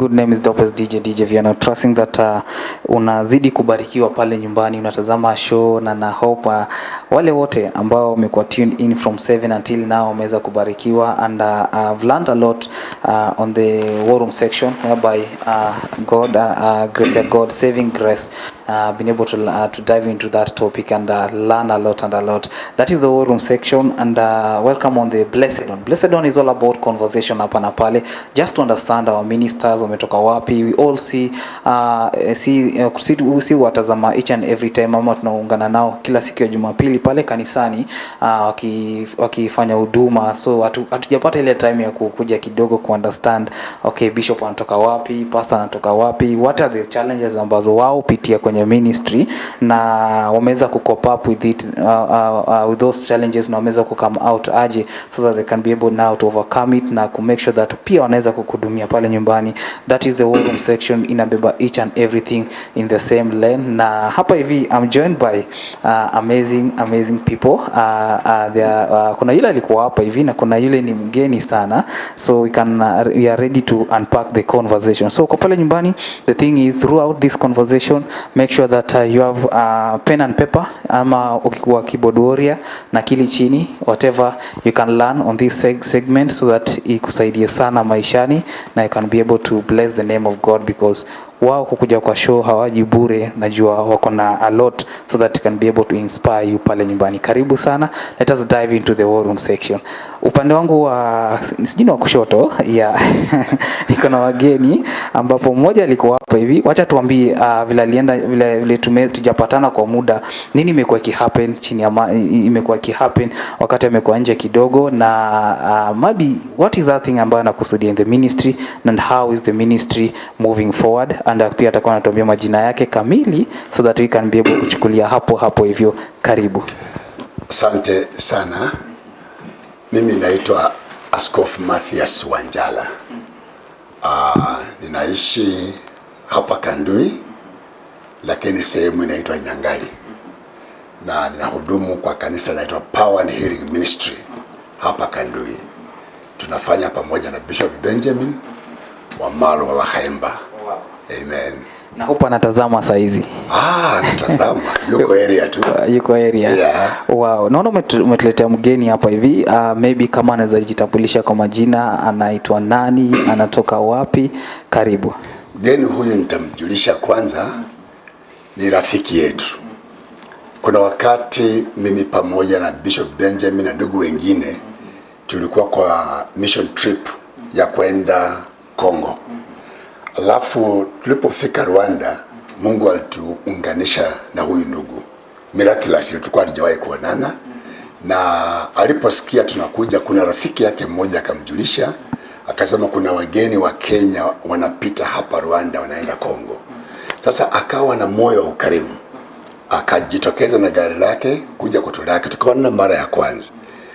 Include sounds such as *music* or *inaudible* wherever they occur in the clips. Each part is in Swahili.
good name is Dopes DJ DJ Viano trusting that uh, unazidi kubarikiwa pale nyumbani unatazama show na na hope uh, wale wote ambao wamekuwa tuned in from 7 until now wameweza kubarikiwa and uh, I've learned a lot uh, on the war room section whereby uh, God uh, uh, grace God saving grace uh, been able to uh, to dive into that topic and uh, learn a lot and a lot. That is the war room section and uh, welcome on the blessed one blessed one is all about conversation hapa na pale. Just to understand our ministers we all see uh, see, uh, see, see watazama each and every time ama tunaungana nao kila siku ya Jumapili pale kanisani uh, waki- wakifanya huduma. So hatu- hatujapata ile time ya kukuja kidogo ku understand okay bishop anatoka wapi pastor anatoka wapi what are the challenges ambazo wao pitia kwenye ministry na wameweza ku cope up with it uh, uh, uh, with those challenges na wameweza ku come out aje so that they can be able now to overcome it na ku make sure that pia wanaweza kukuhudumia pale nyumbani. That is the war section inabeba each and everything in the same lane. Na hapa hivi I'm joined by uh, amazing amazing people. Uh, uh, there uh, kuna yule alikuwa hapa hivi na kuna yule ni mgeni sana. So we can uh, we are ready to unpack the conversation. So kwa pale nyumbani the thing is throughout this conversation make sure that uh, you have uh, pen and paper ama ukikuwa keyboard warrior na kili chini whatever you can learn on this seg segment so that ikusaidie sana maishani na you can be able to bless the name of God because wao kukuja kwa show hawaji bure najua wako na a lot so that can be able to inspire you pale nyumbani. Karibu sana. Let us dive into the war room section. Upande wangu wa sijini wa kushoto yeah. *laughs* niko na wageni ambapo mmoja alikuwa hapa hivi. Wacha tuambie uh, vile alienda vile, vile tume, tujapatana kwa muda. Nini imekuwa ikihappen chini ya imekuwa ki ikihappen? Wakati amekuwa nje kidogo na uh, maybe what is that thing ambayo anakusudia in the ministry and how is the ministry moving forward and pia atakuwa anatuambia majina yake kamili so that we can be able kuchukulia hapo hapo hivyo karibu Asante sana. Mimi naitwa Askofu Mathias Wanjala. Uh, ninaishi hapa Kandui, lakini sehemu inaitwa Nyangali, na ninahudumu kwa kanisa linaloitwa Power and Healing Ministry hapa Kandui. Tunafanya pamoja na Bishop Benjamin Wamalo wa Wahemba. Amen. na hupo anatazama saizi Ah, natazama *laughs* yuko area tu. Uh, yuko area Yeah. wow naona umetu- umetuletea mgeni hapa hivi uh, maybe kama anaweza jitambulisha kwa majina anaitwa nani anatoka wapi karibu Mgeni huyu nitamjulisha kwanza, ni rafiki yetu. Kuna wakati mimi pamoja na Bishop Benjamin na ndugu wengine tulikuwa kwa mission trip ya kwenda Congo. Alafu tulipofika Rwanda, Mungu alituunganisha na huyu ndugu. Miraculous, tulikuwa hatujawahi kuonana, na aliposikia tunakuja, kuna rafiki yake mmoja akamjulisha, akasema kuna wageni wa Kenya wanapita hapa Rwanda, wanaenda Kongo. Sasa akawa na moyo wa ukarimu, akajitokeza na gari lake kuja kutulaki, tukaonana mara ya kwanza,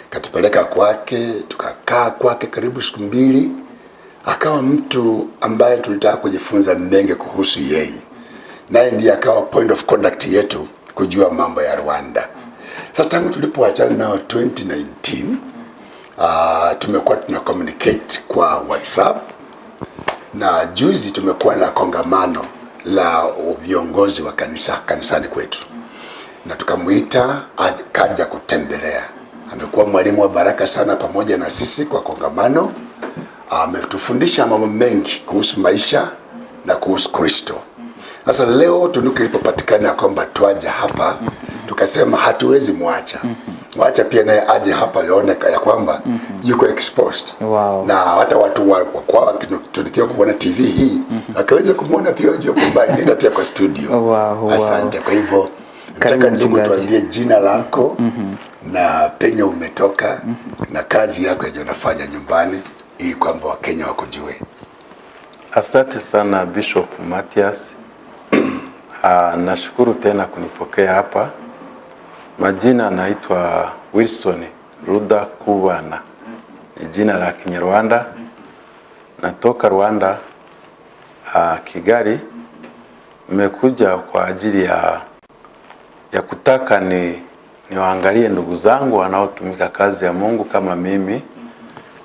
katupeleka kwake, tukakaa kwake karibu siku mbili akawa mtu ambaye tulitaka kujifunza mengi kuhusu yeye, naye ndiye akawa point of contact yetu kujua mambo ya Rwanda. Sasa tangu tulipoachana nao 2019 uh, tumekuwa tuna communicate kwa WhatsApp na juzi tumekuwa na kongamano la viongozi wa kanisa kanisani kwetu, na tukamwita kaja kutembelea. Amekuwa mwalimu wa baraka sana pamoja na sisi kwa kongamano ametufundisha mambo mengi kuhusu maisha na kuhusu Kristo. Sasa leo tunuku ilipopatikana ya kwamba twaja hapa, tukasema hatuwezi mwacha wacha pia naye aje hapa yaone ya kwamba yuko exposed Wow. na hata watu wa wa kwa tunikiwa kuona TV hii akaweza kumwona pia wajua kwamba *laughs* alienda pia kwa studio. Wow, wow. Asante. Kwa hivyo nataka ndugu tuambie jina lako na penye umetoka na kazi yako yenye unafanya nyumbani ili kwamba Wakenya wakujue. Asante sana Bishop Mathias. *clears throat* Ah, nashukuru tena kunipokea hapa. Majina naitwa Wilson Ruda Kubana, ni jina la Kinyarwanda. Natoka Rwanda, ah, Kigali. Nimekuja kwa ajili ya ya kutaka ni niwaangalie ndugu zangu wanaotumika kazi ya Mungu kama mimi.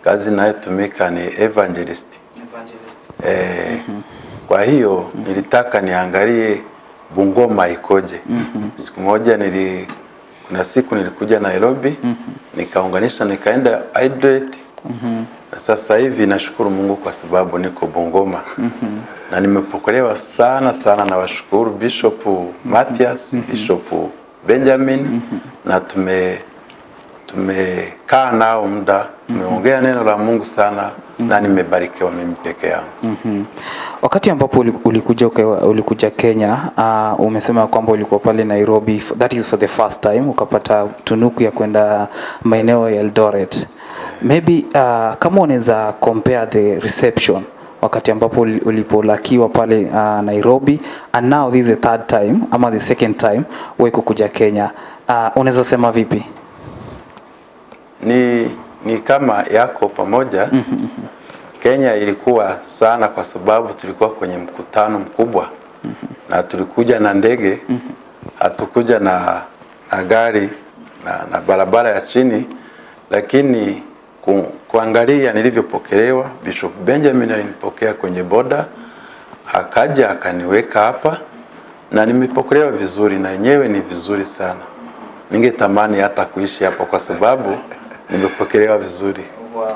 Kazi inayotumika ni evangelist evangelist eh, kwa hiyo nilitaka niangalie Bungoma ikoje. mm -hmm. Siku moja nili kuna siku nilikuja Nairobi mm -hmm. nikaunganisha nikaenda Hydrate na sasa hivi nashukuru Mungu kwa sababu niko Bungoma na nimepokelewa sana sana na washukuru Bishop Matias mm -hmm. Bishop Benjamin mm -hmm. na tume tumekaa nao muda, tumeongea mm -hmm. neno la Mungu sana mm -hmm. na nimebarikiwa mimi peke yangu. mm -hmm. Wakati ambapo ulikuja ulikuja Kenya uh, umesema kwamba ulikuwa pale Nairobi that is for the first time ukapata tunuku ya kwenda maeneo ya Eldoret. Maybe uh, kama unaweza compare the reception wakati ambapo ulipolakiwa pale uh, Nairobi and now this is the third time ama the second time wewe kukuja Kenya uh, unaweza sema vipi? Ni, ni kama yako pamoja. Kenya ilikuwa sana kwa sababu tulikuwa kwenye mkutano mkubwa. Na tulikuja na ndege, hatukuja na, na gari na, na barabara ya chini, lakini ku, kuangalia nilivyopokelewa, Bishop Benjamin alinipokea kwenye boda, akaja akaniweka hapa. Na nimepokelewa vizuri, na yenyewe ni vizuri sana. Ningetamani hata kuishi hapo kwa sababu nimepokelewa vizuri. Wow.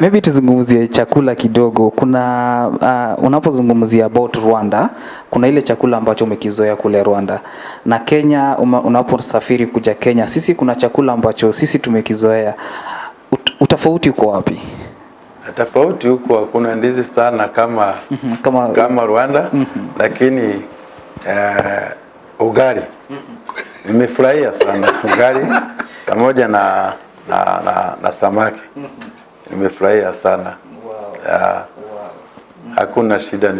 Maybe tuzungumzie chakula kidogo. Kuna uh, unapozungumzia about Rwanda, kuna ile chakula ambacho umekizoea kule Rwanda na Kenya. Unaposafiri kuja Kenya, sisi kuna chakula ambacho sisi tumekizoea. Ut, utofauti uko wapi? Tofauti huko hakuna ndizi sana kama Mhm, kama- kama Rwanda, lakini uh, ugali nimefurahia sana ugali *laughs* pamoja na, na, na, na samaki nimefurahia sana wow. Ya, hakuna shida,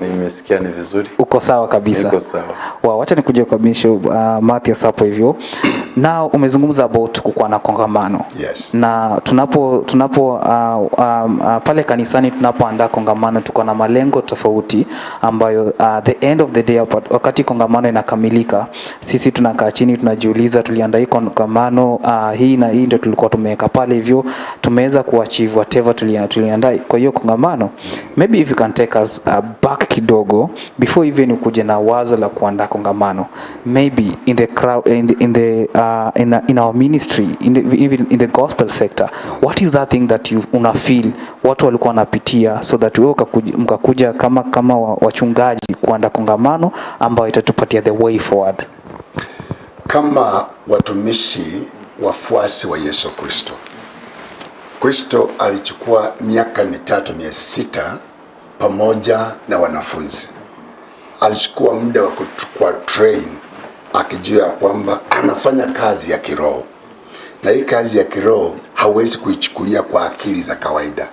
nimesikia ni vizuri, Uko sawa kabisa. niko sawa. Wow, wacha nikuje kwa Bishop uh, Mathias hapo hivyo. Now umezungumza about kukuwa na kongamano. Yes. Na tunapo tunapo uh, um, uh, pale kanisani tunapoandaa kongamano tuko na malengo tofauti ambayo uh, the end of the day wakati kongamano inakamilika, sisi tunakaa chini tunajiuliza, tuliandaa hii kongamano uh, hii na hii ndio tulikuwa tumeweka pale hivyo, tumeweza kuachieve whatever tulia- tuliandaa kwa hiyo kongamano. Maybe if you can take us uh, back kidogo before even ukuje na wazo la kuandaa kongamano maybe in the crowd in the, in the uh, in, a, in our ministry in the, even in the gospel sector what is that thing that you una feel watu walikuwa wanapitia so that wewe mkakuja kama kama wachungaji kuanda kongamano ambayo itatupatia the way forward kama watumishi wafuasi wa Yesu Kristo. Kristo alichukua miaka mitatu mia sita pamoja na wanafunzi. Alichukua muda wa kutukua train akijua ya kwamba anafanya kazi ya kiroho, na hii kazi ya kiroho hawezi kuichukulia kwa akili za kawaida,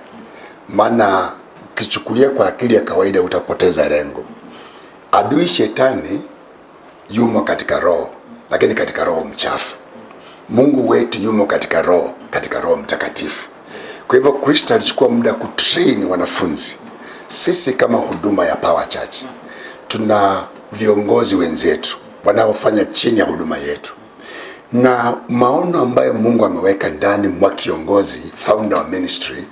maana ukichukulia kwa akili ya kawaida utapoteza lengo. Adui shetani yumo katika roho, lakini katika roho mchafu. Mungu wetu yumo katika roho, katika roho mtakatifu. Kwa hivyo Kristo alichukua muda kutrain wanafunzi. Sisi kama huduma ya Power Church tuna viongozi wenzetu wanaofanya chini ya huduma yetu, na maono ambayo Mungu ameweka ndani mwa kiongozi founder wa ministry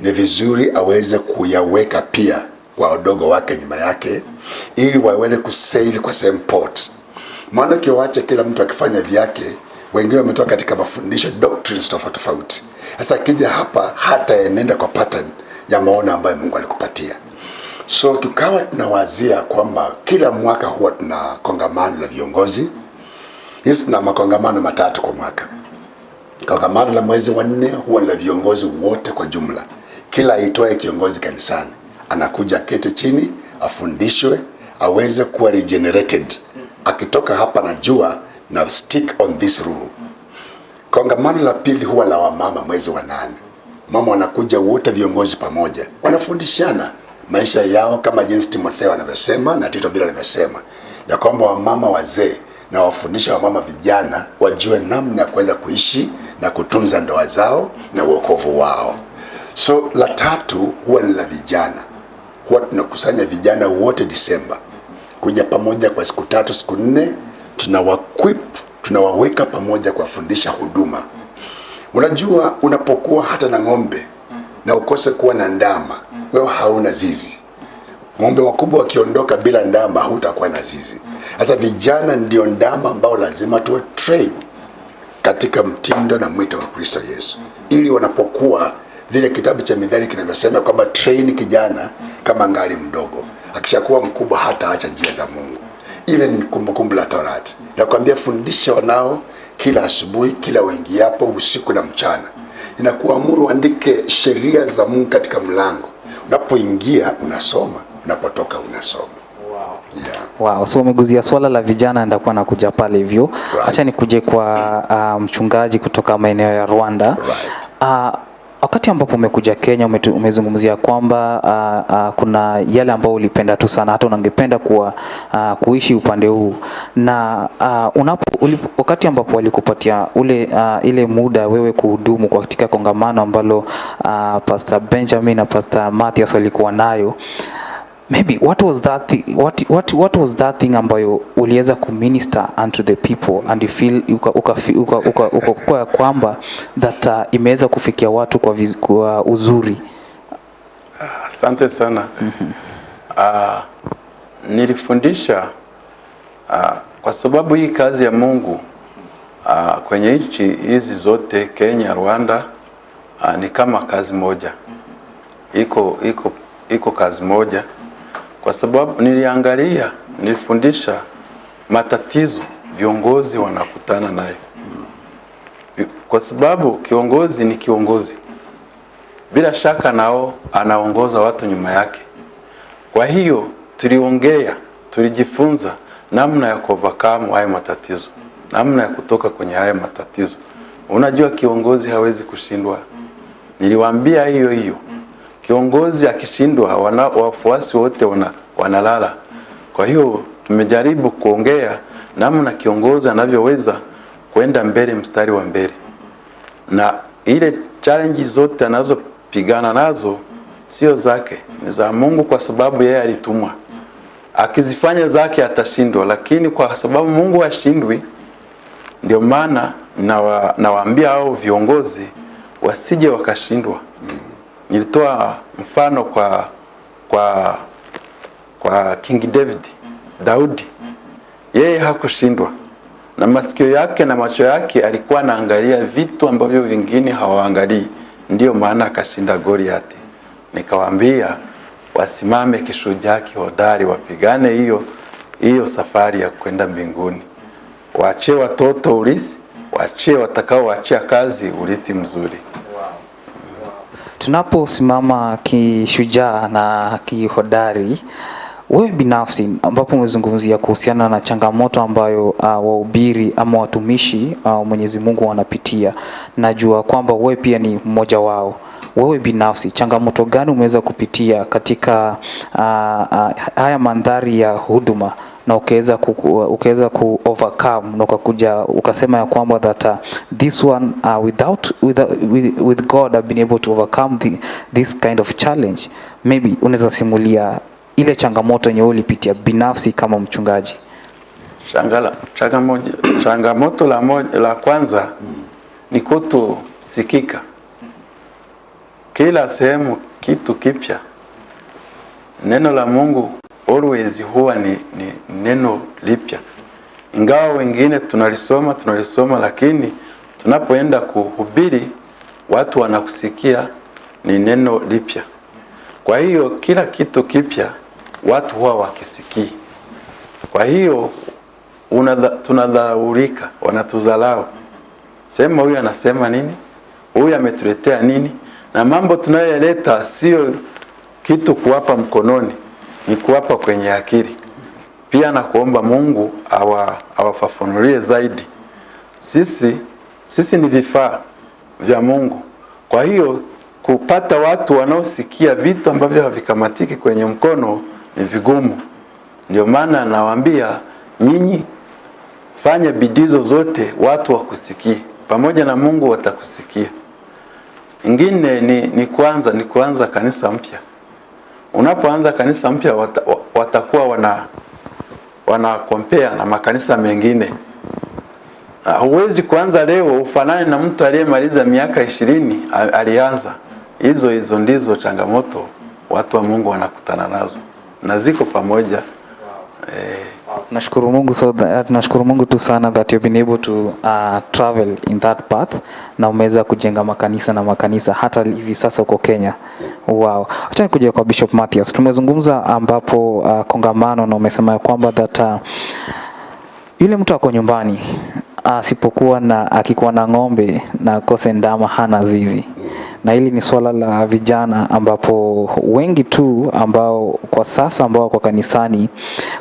ni vizuri aweze kuyaweka pia kwa wadogo wake nyuma yake, ili waweze kusaili kwa same port maana ukiwacha kila mtu akifanya vyake, wengine wametoka katika mafundisho doctrines tofauti tofauti. Sasa akija hapa hata enenda kwa pattern ya maono ambayo Mungu alikupatia. So tukawa tunawazia kwamba kila mwaka huwa tuna kongamano la viongozi. Hizi tuna makongamano matatu kwa mwaka. Kongamano la mwezi wa nne huwa la viongozi wote kwa jumla. Kila aitwaye kiongozi kanisani anakuja kete chini, afundishwe, aweze kuwa regenerated. Akitoka hapa najua na stick on this rule. Kongamano la pili huwa la wamama mwezi wa nane. Mama wanakuja wote viongozi pamoja, wanafundishana maisha yao kama jinsi Timotheo anavyosema na Tito vile anavyosema ya kwamba wamama wazee na wafundisha wamama vijana wajue namna ya kuweza kuishi na kutunza ndoa zao na uokovu wao. So la tatu huwa ni la vijana, huwa tunakusanya vijana wote Disemba kuja pamoja kwa siku tatu siku nne, tunawaquip tunawaweka pamoja kuwafundisha huduma. Unajua, unapokuwa hata na ng'ombe na ukose kuwa na ndama, wewe hauna zizi. Ng'ombe wakubwa wakiondoka bila ndama, hutakuwa na zizi. Sasa vijana ndio ndama ambao lazima tuwe train katika mtindo na mwito wa Kristo Yesu, ili wanapokuwa vile kitabu cha Mithali kinavyosema kwamba train kijana kama ngali mdogo, akishakuwa mkubwa hata acha njia za Mungu. Even Kumbukumbu la Torati nakwambia, fundisha wanao kila asubuhi, kila wengiapo, usiku na mchana. Ninakuamuru andike sheria za Mungu katika mlango, unapoingia unasoma, unapotoka unasoma. Yeah. Wow, so umeguzia swala la vijana, ndakuwa nakuja pale hivyo. Right. Acha nikuje kwa uh, mchungaji kutoka maeneo ya Rwanda. Right. Uh, wakati ambapo umekuja Kenya umezungumzia kwamba uh, uh, kuna yale ambayo ulipenda tu sana hata unangependa kuwa uh, kuishi upande huu. Na uh, unapo ulipo, wakati ambapo walikupatia ule uh, ile muda wewe kuhudumu katika kongamano ambalo uh, Pastor Benjamin na Pastor Mathias walikuwa nayo maybe what was that thi what, what, what was that thing ambayo uliweza kuminister unto the people and you feel uka, uka, uka, uka, uka, uka kwamba that uh, imeweza kufikia watu kwa, viz, kwa uzuri? Asante sana. uh, nilifundisha uh, kwa sababu hii kazi ya Mungu uh, kwenye nchi hizi zote Kenya, Rwanda uh, ni kama kazi moja, iko iko iko kazi moja, kwa sababu niliangalia, nilifundisha matatizo viongozi wanakutana nayo, kwa sababu kiongozi ni kiongozi bila shaka nao anaongoza watu nyuma yake. Kwa hiyo tuliongea, tulijifunza namna ya kuovercome haya matatizo, namna ya kutoka kwenye haya matatizo. Unajua kiongozi hawezi kushindwa. Niliwaambia hiyo hiyo, kiongozi akishindwa, wafuasi wote wana, wanalala. Kwa hiyo tumejaribu kuongea namna kiongozi anavyoweza kwenda mbele, mstari wa mbele na ile challenge zote anazopigana nazo sio zake, ni za Mungu, kwa sababu yeye alitumwa. Akizifanya zake atashindwa, lakini kwa sababu Mungu hashindwi, ndio maana nawaambia nawaambia hao viongozi wasije wakashindwa. Nilitoa mfano kwa kwa kwa King David, Daudi, yeye hakushindwa na masikio yake na macho yake alikuwa anaangalia vitu ambavyo vingine hawaangalii, ndio maana akashinda Goliati. Nikawaambia wasimame kishujaa kihodari, wapigane hiyo hiyo safari ya kwenda mbinguni, waachie watoto urithi, waachie watakao waachia kazi urithi mzuri. Tunaposimama kishujaa na kihodari wewe binafsi ambapo umezungumzia kuhusiana na changamoto ambayo uh, wahubiri ama watumishi uh, Mwenyezi Mungu wanapitia, najua kwamba wewe pia ni mmoja wao. Wewe binafsi changamoto gani umeweza kupitia katika uh, uh, haya mandhari ya huduma na ukaweza ku, ukaweza ku overcome na ukakuja ukasema ya kwamba that uh, this one uh, without with, with, with God I've been able to overcome the, this kind of challenge. Maybe unaweza simulia ile changamoto yenye ulipitia binafsi kama mchungaji. Changala, changamoto, changamoto la, moja, la kwanza ni kutosikika. Kila sehemu kitu kipya. Neno la Mungu always huwa ni, ni neno lipya, ingawa wengine tunalisoma tunalisoma, lakini tunapoenda kuhubiri watu wanakusikia ni neno lipya. Kwa hiyo kila kitu kipya watu huwa wakisikii. Kwa hiyo tunadhaulika, wanatuzalau, sema huyu anasema nini, huyu ametuletea nini, na mambo tunayoyaleta sio kitu kuwapa mkononi, ni kuwapa kwenye akili. Pia na kuomba Mungu awa, awafafanulie zaidi. Sisi sisi ni vifaa vya Mungu. Kwa hiyo kupata watu wanaosikia vitu ambavyo havikamatiki kwenye mkono ni vigumu. Ndio maana nawaambia nyinyi, fanya bidii zozote watu wakusikie, pamoja na Mungu watakusikia. Ingine ni, ni kuanza ni kuanza kanisa mpya. Unapoanza kanisa mpya wata, watakuwa wana wana compare na makanisa mengine. Ah, Huwezi kuanza leo ufanane na mtu aliyemaliza miaka ishirini alianza. Hizo hizo ndizo changamoto watu wa Mungu wanakutana nazo na ziko pamoja Wow. eh, Tunashukuru Mungu so that, nashukuru Mungu tu sana that you've been able to uh, travel in that path na umeweza kujenga makanisa na makanisa hata hivi sasa uko Kenya. Wow. Acha nikuja kwa Bishop Mathias. Tumezungumza ambapo uh, kongamano na umesema ya kwamba that uh, yule mtu ako nyumbani asipokuwa na akikuwa na ng'ombe na akose ndama hana zizi na hili ni swala la vijana ambapo wengi tu ambao kwa sasa ambao wako kanisani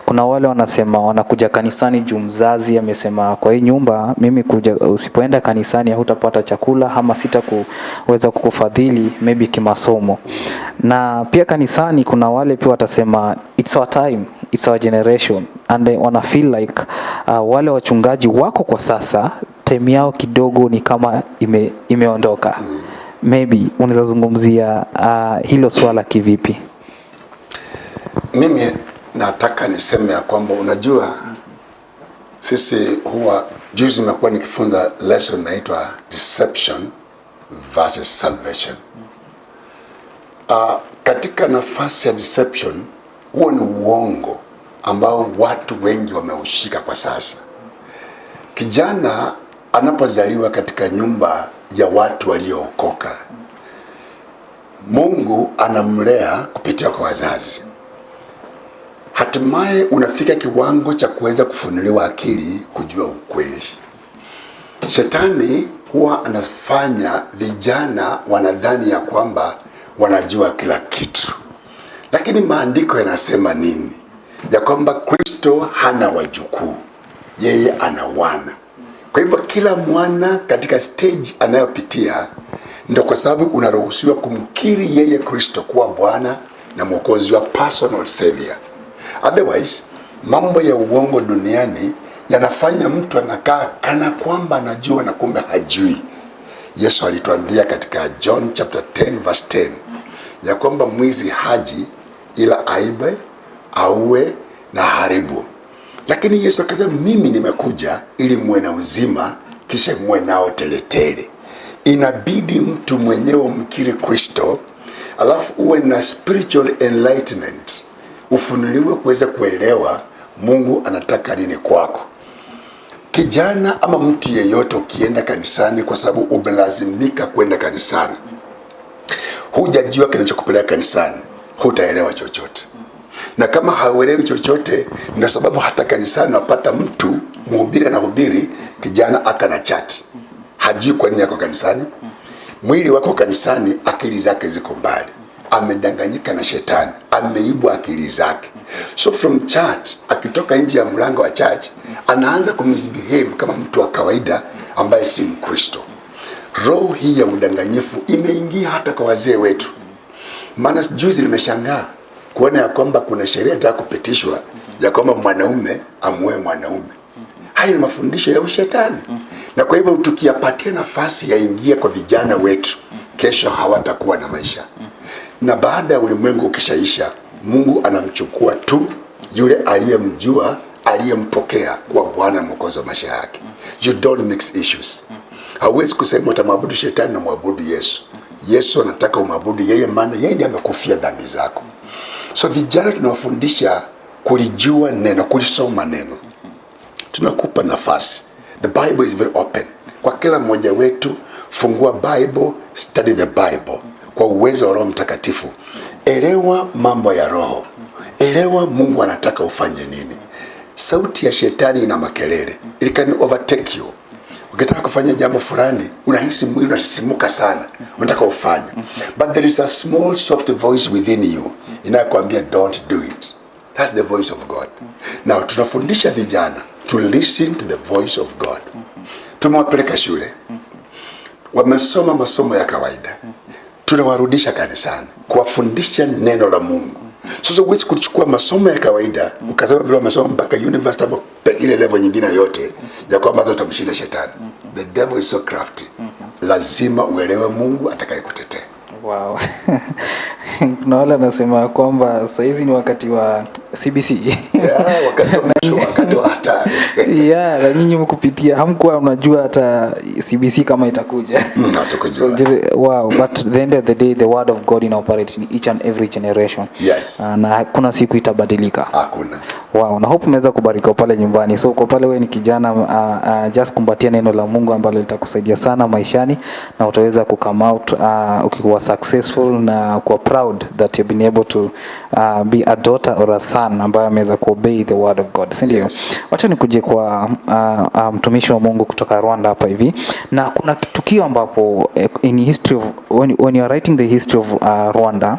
kuna wale wanasema wanakuja kanisani juu mzazi amesema kwa hii nyumba mimi kuja usipoenda kanisani hutapata chakula ama sita kuweza kukufadhili maybe kimasomo. Na pia kanisani kuna wale pia watasema it's our time it's our generation. And wana feel like uh, wale wachungaji wako kwa sasa time yao kidogo ni kama ime, imeondoka maybe unaweza zungumzia uh, hilo swala kivipi Mimi nataka niseme ya kwamba unajua, sisi huwa juzi nimekuwa nikifunza lesson inaitwa deception versus salvation. Uh, katika nafasi ya deception, huo ni uongo ambao watu wengi wameushika kwa sasa. Kijana anapozaliwa katika nyumba ya watu waliookoka, Mungu anamlea kupitia kwa wazazi hatimaye unafika kiwango cha kuweza kufunuliwa akili kujua ukweli. Shetani huwa anafanya vijana wanadhani ya kwamba wanajua kila kitu, lakini maandiko yanasema nini? Ya kwamba Kristo hana wajukuu, yeye ana wana. Kwa hivyo kila mwana katika stage anayopitia, ndio kwa sababu unaruhusiwa kumkiri yeye Kristo kuwa Bwana na Mwokozi wa personal savior. Otherwise, mambo ya uongo duniani yanafanya mtu anakaa kana kwamba anajua na kumbe hajui. Yesu alituambia katika John chapter 10 verse 10 ya kwamba mwizi haji ila aibe, auwe na haribu. Lakini Yesu akasema, mimi nimekuja ili muwe na uzima, kisha muwe nao teletele. Inabidi mtu mwenyewe umkiri Kristo, alafu uwe na spiritual enlightenment ufunuliwe kuweza kuelewa Mungu anataka nini kwako. Kijana ama mtu yeyote, ukienda kanisani kwa sababu umelazimika kwenda kanisani, hujajua kinachokupeleka kanisani, hutaelewa chochote. Na kama hauelewi chochote, ndio sababu hata kanisani wapata mtu mhubiri anahubiri, kijana aka na chati, hajui kwa nini yako kanisani. Mwili wako kanisani, akili zake ziko mbali amedanganyika na shetani, ameibwa akili zake. So from church, akitoka nje ya mlango wa church anaanza kumisbehave kama mtu wa kawaida ambaye si Mkristo. Roho hii ya udanganyifu imeingia hata kwa wazee wetu. Maana juzi nimeshangaa kuona ya kwamba kuna sheria inataka kupitishwa ya kwamba mwanaume amuoe mwanaume. Hayo ni mafundisho ya ushetani, na kwa hivyo tukiyapatia nafasi yaingie kwa vijana wetu, kesho hawatakuwa na maisha na baada ya ulimwengu ukishaisha, Mungu anamchukua tu yule aliyemjua, aliyempokea kuwa Bwana Mwokozi wa maisha yake. You don't mix issues. Hauwezi kusema utamwabudu shetani na mwabudu Yesu. Yesu anataka umwabudu yeye, maana yeye ndiye amekufia dhambi zako. So vijana tunawafundisha kulijua neno, kulisoma neno. Tunakupa nafasi. The Bible is very open kwa kila mmoja wetu. Fungua Bible, study the Bible kwa uwezo wa Roho Mtakatifu. Elewa mambo ya Roho, elewa Mungu anataka ufanye nini. Sauti ya shetani ina makelele, it can overtake you. Ukitaka kufanya jambo fulani, unahisi mwili unasisimuka sana, unataka ufanye, but there is a small soft voice within you inayokuambia don't do it. That's the voice of God. Now tunafundisha vijana to listen to the voice of God. Tumewapeleka shule, wamesoma masomo ya kawaida tunawarudisha kanisani kuwafundisha neno la Mungu. Sasa huwezi kuchukua masomo ya kawaida ukasema vile wamesoma mpaka university ama ile level nyingine yote ya kwamba utamshinda shetani. The devil is so crafty. Lazima uelewe Mungu atakayekutetea. Wow. *laughs* Kuna wale wanasema kwamba saizi ni wakati wa CBC *laughs* yeah, wakati wa *laughs* wakati wa hatari yeah, na nyinyi mkupitia hamkuwa mnajua hata CBC kama itakuja Mm, *laughs* so, wow but the end of the day the word of God in operate in each and every generation Yes. Ah, na hakuna siku itabadilika Hakuna. Wow, na hope umeweza kubarikiwa pale nyumbani. So uko pale wewe ni kijana uh, uh, just kumbatia neno la Mungu ambalo litakusaidia sana maishani na utaweza ku come out uh, ukikuwa successful na kuwa proud that you've been able to uh, be a daughter or a son ambaye ameweza kuobey the word of God. Si ndio? Yes. Wacha nikuje kwa uh, uh, mtumishi wa Mungu kutoka Rwanda hapa hivi. Na kuna tukio ambapo eh, in history of when, when you are writing the history of uh, Rwanda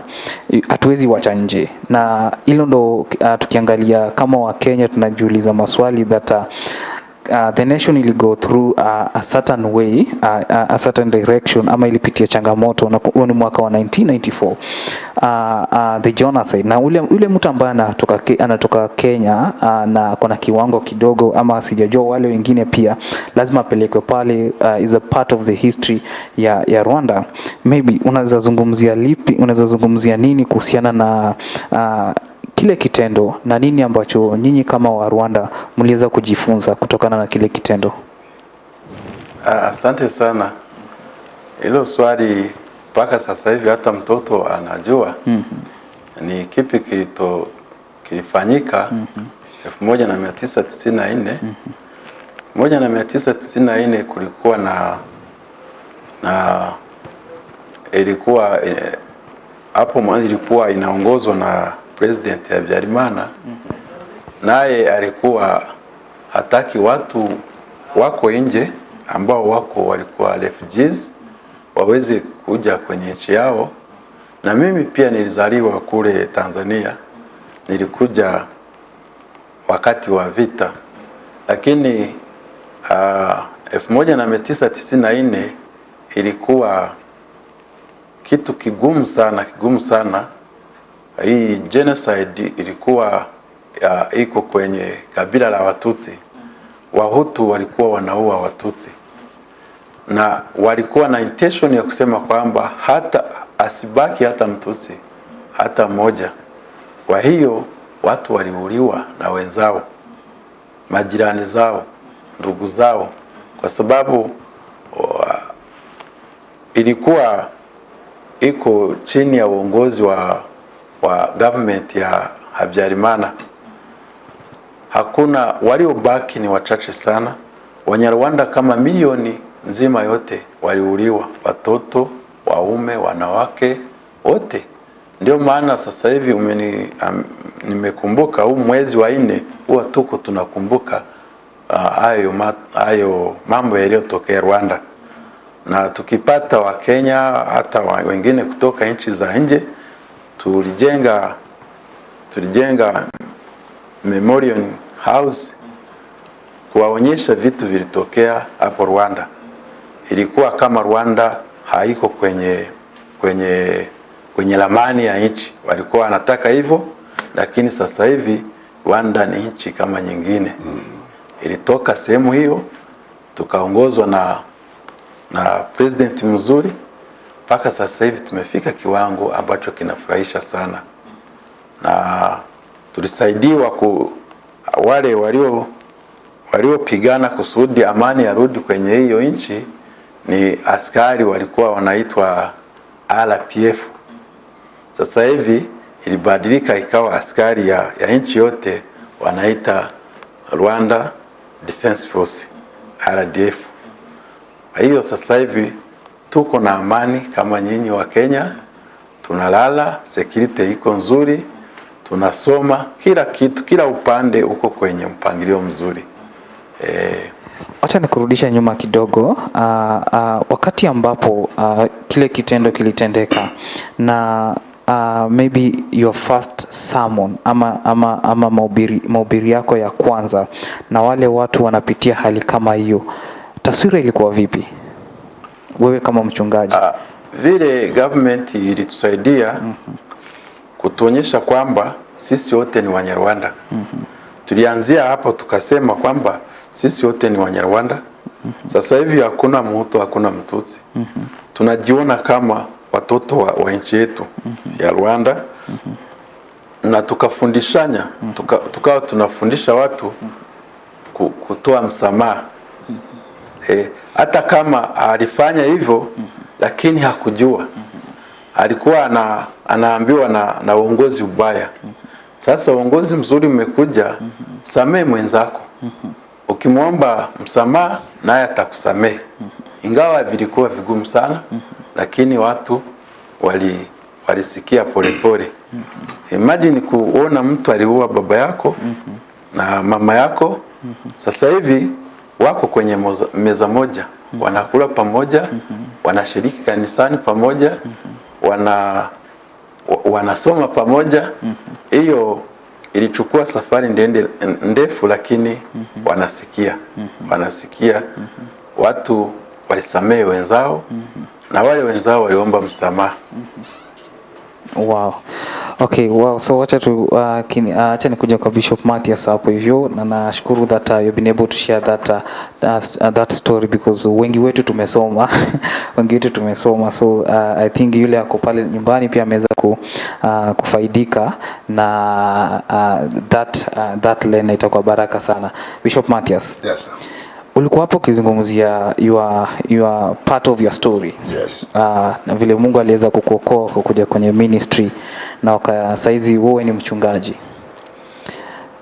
hatuwezi wacha nje. Na hilo ndo uh, tukiangalia kama wa Kenya tunajiuliza maswali that uh, Uh, the nation ili go through uh, a certain way uh, a certain direction ama ilipitia changamoto huo ni mwaka wa 1994 uh, uh, the genocide na ule, ule mtu ambaye anatoka, anatoka Kenya uh, na kuna kiwango kidogo ama sijajua wale wengine pia lazima apelekwe pale uh, is a part of the history ya, ya Rwanda maybe unaweza zungumzia lipi unaweza zungumzia nini kuhusiana na uh, kile kitendo na nini ambacho nyinyi kama wa Rwanda mliweza kujifunza kutokana na kile kitendo? Asante uh, sana. Hilo swali mpaka sasa hivi hata mtoto anajua mm -hmm. ni kipi kilito kilifanyika elfu moja na mia tisa tisini na nne. Moja na mia tisa tisini na nne kulikuwa na na ilikuwa eh, hapo mwanzo ilikuwa inaongozwa na president Habyarimana naye alikuwa hataki watu wako nje ambao wako walikuwa refugees waweze kuja kwenye nchi yao, na mimi pia nilizaliwa kule Tanzania, nilikuja wakati wa vita, lakini uh, na nne ilikuwa kitu kigumu sana, kigumu sana. Hii genocide ilikuwa uh, iko kwenye kabila la Watutsi. Wahutu walikuwa wanaua Watutsi na walikuwa na intention ya kusema kwamba hata asibaki hata Mtutsi hata mmoja. Kwa hiyo watu waliuliwa na wenzao, majirani zao, ndugu zao, kwa sababu wa, ilikuwa iko chini ya uongozi wa, wa government ya Habyarimana. Hakuna waliobaki ni wachache sana. Wanyarwanda kama milioni nzima yote waliuliwa, watoto, waume, wanawake wote. Ndio maana sasa hivi umeni, um, nimekumbuka huu mwezi wa nne huwa tuko tunakumbuka hayo uh, hayo mambo yaliyotokea Rwanda, na tukipata Wakenya hata wengine kutoka nchi za nje tulijenga tulijenga memorial house kuwaonyesha vitu vilitokea hapo Rwanda. Ilikuwa kama Rwanda haiko kwenye kwenye kwenye ramani ya nchi, walikuwa wanataka hivyo, lakini sasa hivi Rwanda ni nchi kama nyingine. Mm. Ilitoka sehemu hiyo, tukaongozwa na na president mzuri, mpaka sasa hivi tumefika kiwango ambacho kinafurahisha sana na tulisaidiwa ku wale walio waliopigana kusudi amani yarudi kwenye hiyo nchi ni askari walikuwa wanaitwa RPF. Sasa hivi ilibadilika ikawa askari ya, ya nchi yote wanaita Rwanda Defense Force RDF. Kwa hiyo sasa hivi tuko na amani kama nyinyi wa Kenya, tunalala, security iko nzuri, tunasoma, kila kitu, kila upande uko kwenye mpangilio mzuri eh, Wacha nikurudisha nyuma kidogo. Uh, uh, wakati ambapo uh, kile kitendo kilitendeka na uh, maybe your first sermon ama, ama, ama mahubiri, maubiri yako ya kwanza na wale watu wanapitia hali kama hiyo, taswira ilikuwa vipi wewe kama mchungaji? Uh, vile government ilitusaidia mm -hmm. kutuonyesha kwamba sisi wote ni Wanyarwanda. mm -hmm. Tulianzia hapo tukasema kwamba sisi wote ni Wanyarwanda. Sasa hivi hakuna Mhutu, hakuna Mtutsi. Tunajiona kama watoto wa, wa nchi yetu ya Rwanda. Na tukafundishanya tuka, tukawa tunafundisha watu kutoa msamaha. Eh, hata kama alifanya hivyo lakini hakujua. Alikuwa ana, anaambiwa na, na uongozi ubaya. Sasa uongozi mzuri umekuja samee mwenzako ukimwomba msamaha naye atakusamehe. Ingawa vilikuwa vigumu sana lakini watu wali walisikia polepole. Imagine kuona mtu aliua baba yako na mama yako. Sasa hivi wako kwenye moza, meza moja. Wanakula pamoja wanashiriki kanisani pamoja wana wanasoma pamoja. Hiyo ilichukua safari ndende, ndefu lakini mm -hmm. wanasikia mm -hmm. wanasikia mm -hmm. watu walisamehe wenzao mm -hmm. na wale wenzao waliomba msamaha Wow. Okay, wow. So wacha tu uh, kini, uh, acha nikuja kwa Bishop Mathias hapo hivyo na nashukuru that uh, you've been able to share that uh, that, uh, that story because wengi wetu tumesoma *laughs* wengi wetu tumesoma so uh, I think yule ako pale nyumbani pia ameweza ku, uh, kufaidika na uh, that uh, that lane itakuwa baraka sana. Bishop Mathias, Yes, sir. Ulikuwa hapo ukizungumzia your, your part of your story Yes. uh, na vile Mungu aliweza kukuokoa kukuja kwenye ministry na saizi wewe ni mchungaji.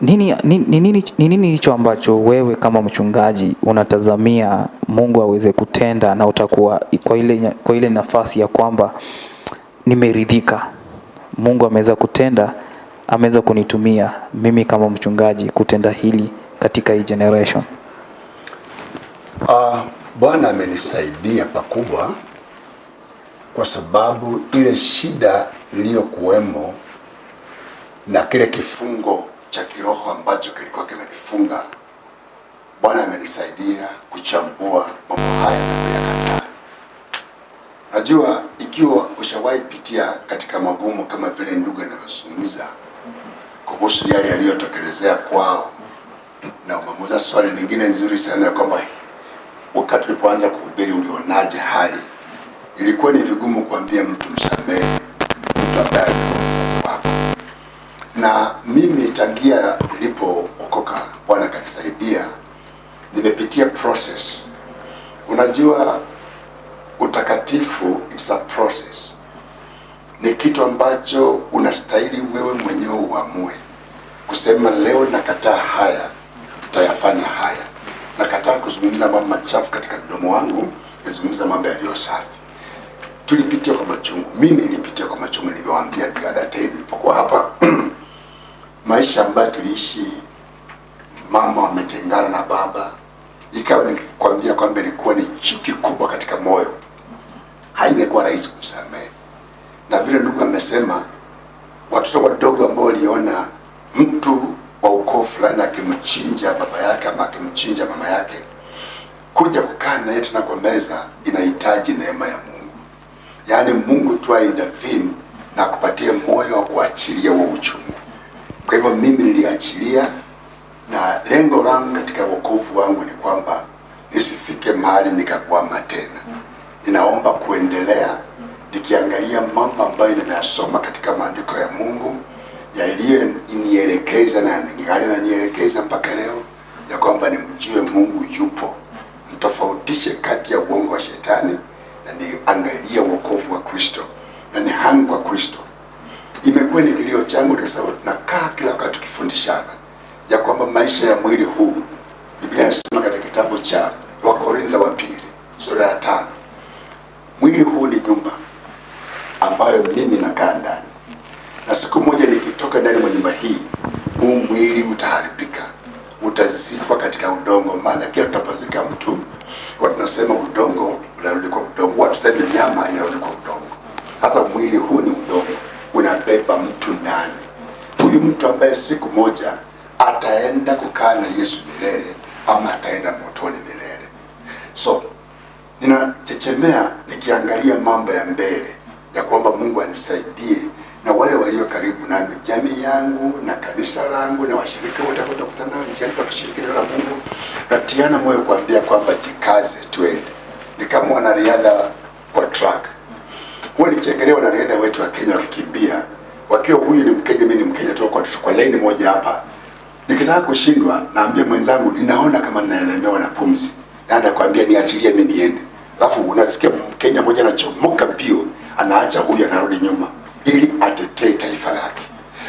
Nini ni ni nini ni nini hicho ambacho wewe kama mchungaji unatazamia Mungu aweze kutenda na utakuwa kwa ile kwa ile nafasi ya kwamba nimeridhika. Mungu ameweza kutenda, ameweza kunitumia mimi kama mchungaji kutenda hili katika hii generation. Uh, Bwana amenisaidia pakubwa kwa sababu ile shida iliyokuwemo na kile kifungo cha kiroho ambacho kilikuwa kimenifunga, Bwana amenisaidia kuchambua mambo haya na kuyakataa. Najua ikiwa ushawahi pitia katika magumu kama vile ndugu anavyozungumza kuhusu yale yaliyotokelezea kwao, na umemuuliza swali lingine nzuri sana kwamba wakati ulipoanza kuhubiri ulionaje hali? Ilikuwa ni vigumu kuambia mtu msamehe mtu ambaye alikuwa mzazi wako, na mimi tangia nilipookoka, Bwana kanisaidia, nimepitia process. Unajua, utakatifu it's a process, ni kitu ambacho unastahili wewe mwenyewe uamue kusema leo nakataa haya, tutayafanya haya. Nakataa kuzungumza mambo machafu katika mdomo wangu, nazungumza mambo yaliyo safi. Tulipitia kwa machungu, mimi nilipitia kwa machungu, nilivyowaambia bila nilipokuwa hapa *clears throat* maisha ambayo tuliishi, mama ametengana na baba, ikawa nikwambia kwamba ilikuwa ni chuki kubwa katika moyo, haingekuwa rahisi kumsamehe. Na vile ndugu amesema, watoto wadogo ambao waliona mtu ukoo fulani akimchinja baba yake ama akimchinja mama yake, kuja kukaa naye tena kwa meza inahitaji neema ya Mungu. Yaani Mungu tu aintervene na kupatia moyo wa kuachilia huo uchungu. Kwa hivyo mimi niliachilia, na lengo langu katika wokovu wangu ni kwamba nisifike mahali nikakwama tena. Ninaomba kuendelea nikiangalia mambo ambayo nimeyasoma katika maandiko ya Mungu yaliyonielekeza na ningali nanielekeza mpaka leo ya kwamba nimjue Mungu yupo, mtofautishe kati ya uongo wa shetani na niangalie wokovu wa Kristo na ni hangu wa Kristo. Imekuwa ni kilio changu sababu tunakaa kila wakati tukifundishana ya kwamba maisha ya mwili huu, Biblia inasema katika kitabu cha Wakorintho wa pili sura ya tano, mwili huu ni nyumba ambayo mimi nakaa ndani na siku moja nikitoka ndani mwa nyumba hii, huu mwili utaharibika, utazikwa katika udongo. Maana kila tutapozika mtu, watu tunasema udongo unarudi kwa udongo, watu tuseme nyama inarudi kwa udongo. Sasa mwili huu ni udongo, unabeba mtu ndani. Huyu mtu ambaye siku moja ataenda kukaa na Yesu milele ama ataenda motoni milele. So ninachechemea nikiangalia mambo ya mbele ya kwamba Mungu anisaidie na wale walio karibu nami, jamii yangu na kanisa langu na washirika wote ambao tutakutana nao njiani kwa kushiriki neno la Mungu, natiana moyo kuambia kwamba jikaze, twende. Ni kama wanariadha wa track. Huwa nikiangalia wanariadha wetu wa Kenya wakikimbia, wakiwa huyu ni Mkenya, mimi ni Mkenya, toka kwa, laini moja hapa. Nikitaka kushindwa, naambia mwenzangu, ninaona kama ninaelemewa na pumzi, na anakuambia niachilie mimi niende, alafu unasikia Mkenya mmoja anachomoka mbio, anaacha huyu, anarudi nyuma ili atetee taifa lake.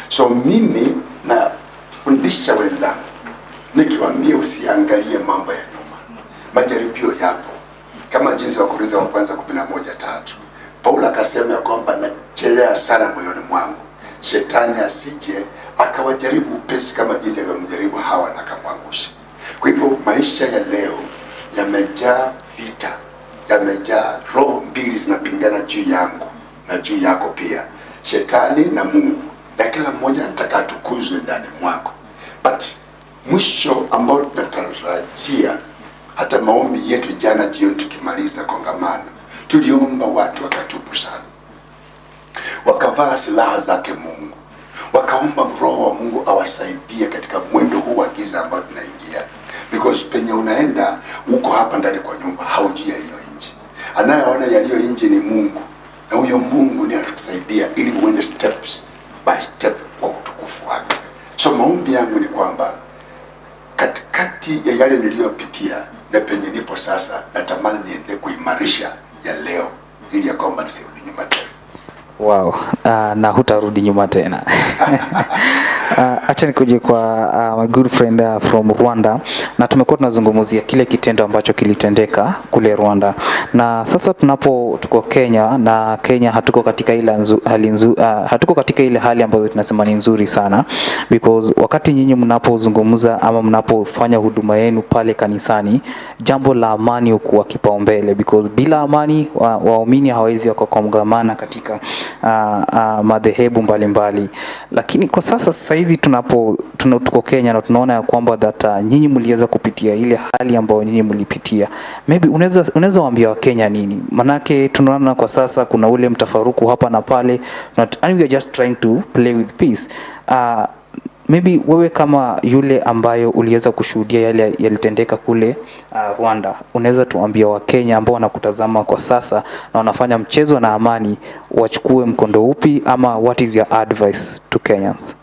So mimi nafundisha wenzangu nikiwaambia usiangalie mambo ya nyuma, majaribio yapo, kama jinsi wa Korintho wa kwanza kumi na moja tatu Paulo akasema ya kwamba nachelea sana moyoni mwangu shetani asije akawajaribu upesi kama jinsi alivyomjaribu Hawa na akamwangusha. Kwa hivyo maisha ya leo yamejaa vita, yamejaa roho mbili zinapingana juu yangu na juu yako pia, shetani na Mungu, na kila mmoja anataka atukuzwe ndani mwako, but mwisho ambao tunatarajia hata maombi yetu jana jioni tukimaliza kongamano tuliomba watu wakatubu sana. Wakavaa silaha zake mungu. Wakaomba roho wa mungu awasaidie katika mwendo huu wa giza ambao tunaingia. Because penye unaenda uko hapa ndani kwa nyumba haujui yaliyo nje. Anayeona yaliyo nje ni mungu na huyo mungu ndiye atakusaidia ili uende steps by step kwa utukufu wake so maombi yangu ni kwamba katikati ya yale niliyopitia na penye nipo sasa, natamani niende kuimarisha ya leo ili ya kwamba nisirudi nyuma tena. Wow, uh, na hutarudi nyuma tena. *laughs* uh, acha nikuje kwa uh, my good friend uh, from Rwanda, na tumekuwa tunazungumzia kile kitendo ambacho kilitendeka kule Rwanda, na sasa tunapo tuko Kenya na Kenya hatuko katika ile hali nzu, uh, hatuko katika ile hali ambayo tunasema ni nzuri sana. Because wakati nyinyi mnapozungumza ama mnapofanya huduma yenu pale kanisani, jambo la amani hukuwa kipaumbele. Because bila amani wa- waumini hawawezi wakakongamana katika uh, uh, madhehebu mbalimbali, lakini kwa sasa sasa hizi tunapo tuna, tuko Kenya na tunaona ya kwamba that uh, nyinyi mliweza kupitia ile hali ambayo nyinyi mlipitia, maybe unaweza unaweza waambia Wakenya nini? Manake tunaona kwa sasa kuna ule mtafaruku hapa na pale, not, and we are just trying to play with peace uh, maybe wewe kama yule ambayo uliweza kushuhudia yale yalitendeka kule uh, Rwanda, unaweza tuambia Wakenya ambao wanakutazama kwa sasa na wanafanya mchezo na amani wachukue mkondo upi, ama what is your advice to Kenyans?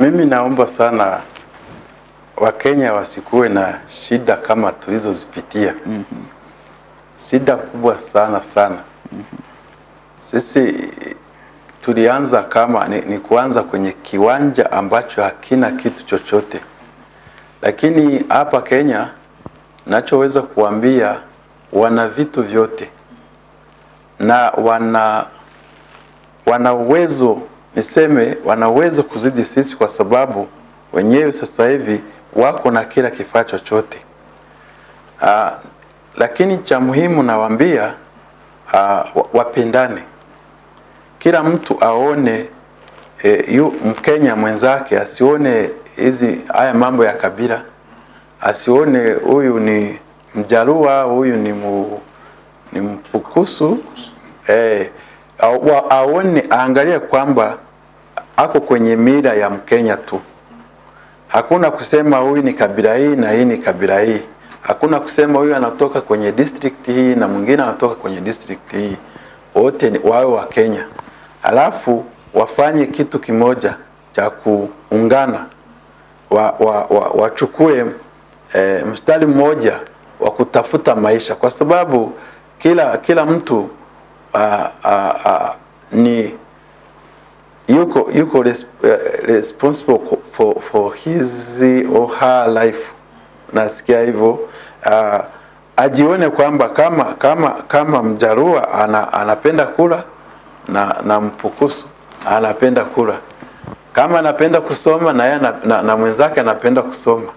Mimi naomba sana Wakenya wasikuwe na shida kama tulizozipitia. Shida kubwa sana sana. mm -hmm. Sisi tulianza kama ni, ni kuanza kwenye kiwanja ambacho hakina kitu chochote, lakini hapa Kenya nachoweza kuambia wana vitu vyote na wana wana uwezo niseme, wanaweza kuzidi sisi, kwa sababu wenyewe sasa hivi wako na kila kifaa chochote. Uh, lakini cha muhimu nawaambia uh, wapendane, kila mtu aone e, yu Mkenya mwenzake asione hizi haya mambo ya kabila, asione huyu ni Mjarua, huyu ni mu, ni Mpukusu eh, aone aangalie kwamba ako kwenye mila ya Mkenya tu. Hakuna kusema huyu ni kabila hii na hii ni kabila hii. Hakuna kusema huyu anatoka kwenye district hii na mwingine anatoka kwenye district hii. Wote ni- wawe wa Kenya, alafu wafanye kitu kimoja cha kuungana, wa, wa, wa, wachukue e, mstari mmoja wa kutafuta maisha, kwa sababu kila kila mtu a, a, a, ni yuko yuko res, uh, responsible for, for his or her life. Nasikia hivyo uh, ajione kwamba kama kama kama Mjarua ana, anapenda kula na, na Mpukusu anapenda kula, kama anapenda kusoma na na, na, na mwenzake anapenda kusoma.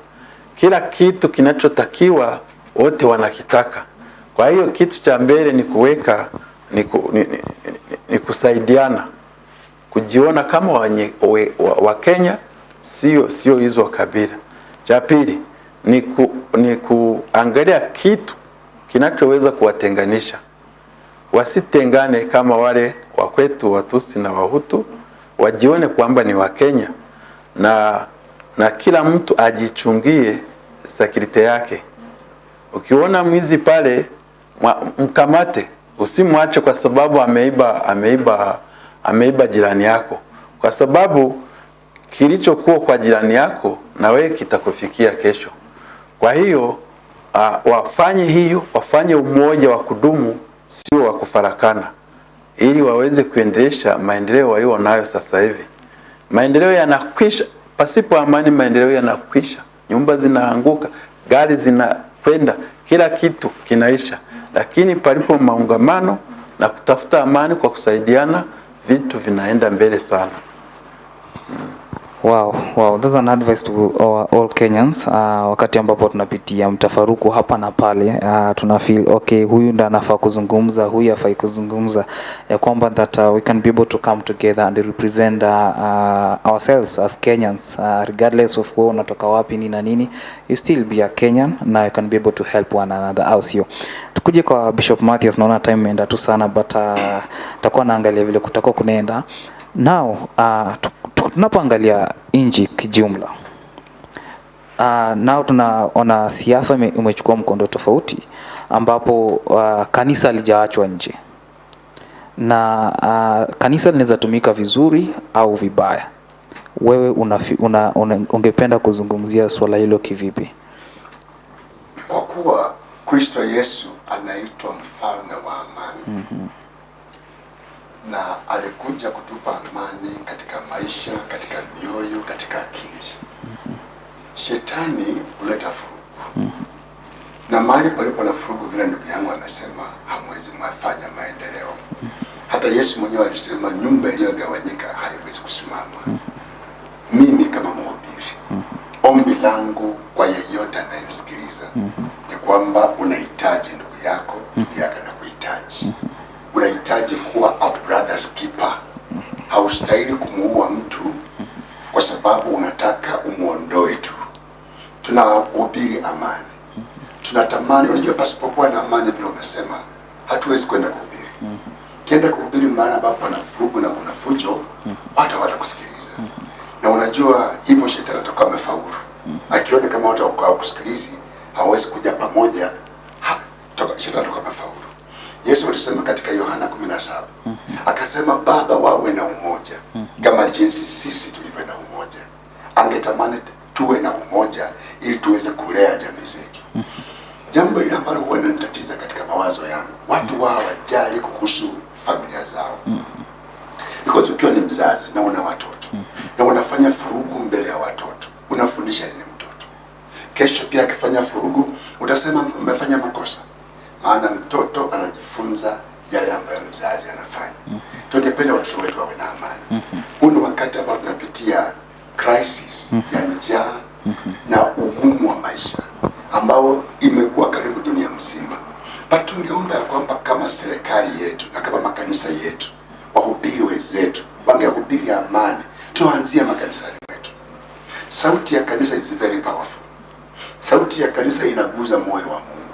Kila kitu kinachotakiwa wote wanakitaka. Kwa hiyo kitu cha mbele ni kuweka ni, ku, ni, ni, ni, kusaidiana kujiona kama wanye, we, wa, wa Kenya sio sio hizo kabila. Cha pili ni, ku, ni kuangalia kitu kinachoweza kuwatenganisha, wasitengane kama wale wa kwetu Watusi na Wahutu, wajione kwamba ni Wakenya na na kila mtu ajichungie sakirite yake. Ukiona mwizi pale mkamate, usimwache kwa sababu ameiba ameiba ameiba jirani yako, kwa sababu kilichokuwa kwa jirani yako na wewe kitakufikia kesho. Kwa hiyo uh, wafanye hiyo, wafanye umoja wa kudumu, sio wa kufarakana, ili waweze kuendelesha maendeleo walio nayo sasa hivi. Maendeleo yanakwisha, pasipo amani maendeleo yanakwisha, nyumba zinaanguka, gari zinakwenda, kila kitu kinaisha. Lakini palipo maungamano na kutafuta amani kwa kusaidiana, vitu vinaenda mbele sana. Wow, wow, that's an advice to our, all Kenyans. Uh, wakati ambapo tunapitia mtafaruku hapa na pale, uh, tuna feel okay, huyu ndo anafaa kuzungumza, huyu afai kuzungumza, ya kwamba that uh, we can be able to come together and represent uh, uh, ourselves as Kenyans uh, regardless of wewe unatoka wapi ni na nini, you still be a Kenyan na you can be able to help one another, au sio? Tukuje kwa Bishop Mathias, naona time imeenda tu sana but uh, takuwa naangalia vile kutakuwa kunaenda now uh, tunapoangalia nchi kijumla uh, nao tunaona siasa umechukua imechukua mkondo tofauti ambapo uh, kanisa lijaachwa nje. Na uh, kanisa linaweza tumika vizuri au vibaya. Wewe una, una, una, ungependa kuzungumzia swala hilo kivipi? Kwa kuwa Kristo Yesu anaitwa mfalme wa amani na alikuja kutupa amani katika maisha, katika mioyo, katika akili. Shetani huleta furugu na mahali palipo na furugu, vile ndugu yangu amesema, hamwezi mwafanya maendeleo. Hata Yesu mwenyewe alisema nyumba iliyogawanyika haiwezi kusimama. Mimi kama mhubiri, ombi langu kwa yeyote anayenisikiliza ni kwamba unahitaji ndugu yako, ndugu yako anakuhitaji. Unahitaji kuwa a brother's keeper. Haustahili kumuua mtu kwa sababu unataka umuondoe tu. Tunahubiri amani, tunatamani. Unajua, pasipokuwa na amani, vile umesema, hatuwezi kwenda kuhubiri. Kienda kuhubiri mahali ambapo pana furugu na kuna fujo, watu watakusikiliza na unajua hivyo shetani atakuwa amefaulu akiona kama watu hawakusikilizi hawawezi kuja pamoja ha, toka, shetani atakuwa amefaulu yesu alisema katika yohana 17 akasema baba wawe na umoja kama jinsi sisi tulivyo na umoja angetamani tuwe na umoja ili tuweze kulea jamii zetu jambo hili ambalo huwa linanitatiza katika mawazo yangu watu wao hawajali kuhusu familia zao because ukiwa ni mzazi na una watoto na unafanya furugu mbele ya watoto unafundisha nini mtoto kesho pia akifanya furugu utasema umefanya makosa maana mtoto anajifunza yale ambayo mzazi anafanya tungependa watoto wetu wawe na amani huu ni wakati ambao tunapitia crisis ya njaa na ugumu wa maisha ambao imekuwa karibu dunia mzima but tungeomba ya kwamba kama serikali yetu na kama makanisa yetu wahubiri wenzetu wangehubiri tuanzie makanisani mwetu sauti ya kanisa is very powerful. Sauti ya kanisa inaguza moyo wa mungu.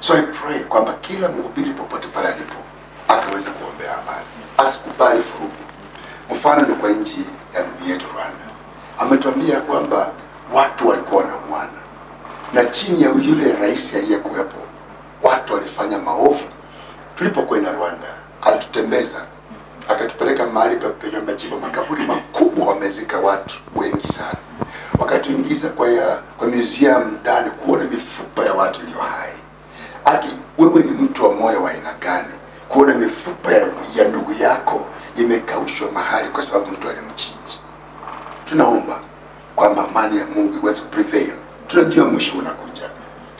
So i pray kwamba kila mhubiri popote pale alipo akaweza kuombea amani. Asikubali furugu. Mfano ni kwa nchi ya ndugu yetu rwanda. Ametuambia kwamba watu walikuwa wanauana. Na chini ya yule rais aliyekuwepo watu walifanya maovu. Tulipokwenda rwanda alitutembeza akatupeleka mahali penye wamechimba makaburi makubwa wamezika watu wengi sana. Wakatuingiza kwa ya, kwa museum ndani kuona mifupa ya watu iliyo hai. Aki wewe ni mtu wa moyo wa aina gani kuona mifupa ya, ya ndugu yako imekaushwa mahali kwa sababu mtu alimchinja? Tunaomba kwamba amani ya mungu iweze kuprevail. Tunajua mwisho unakuja.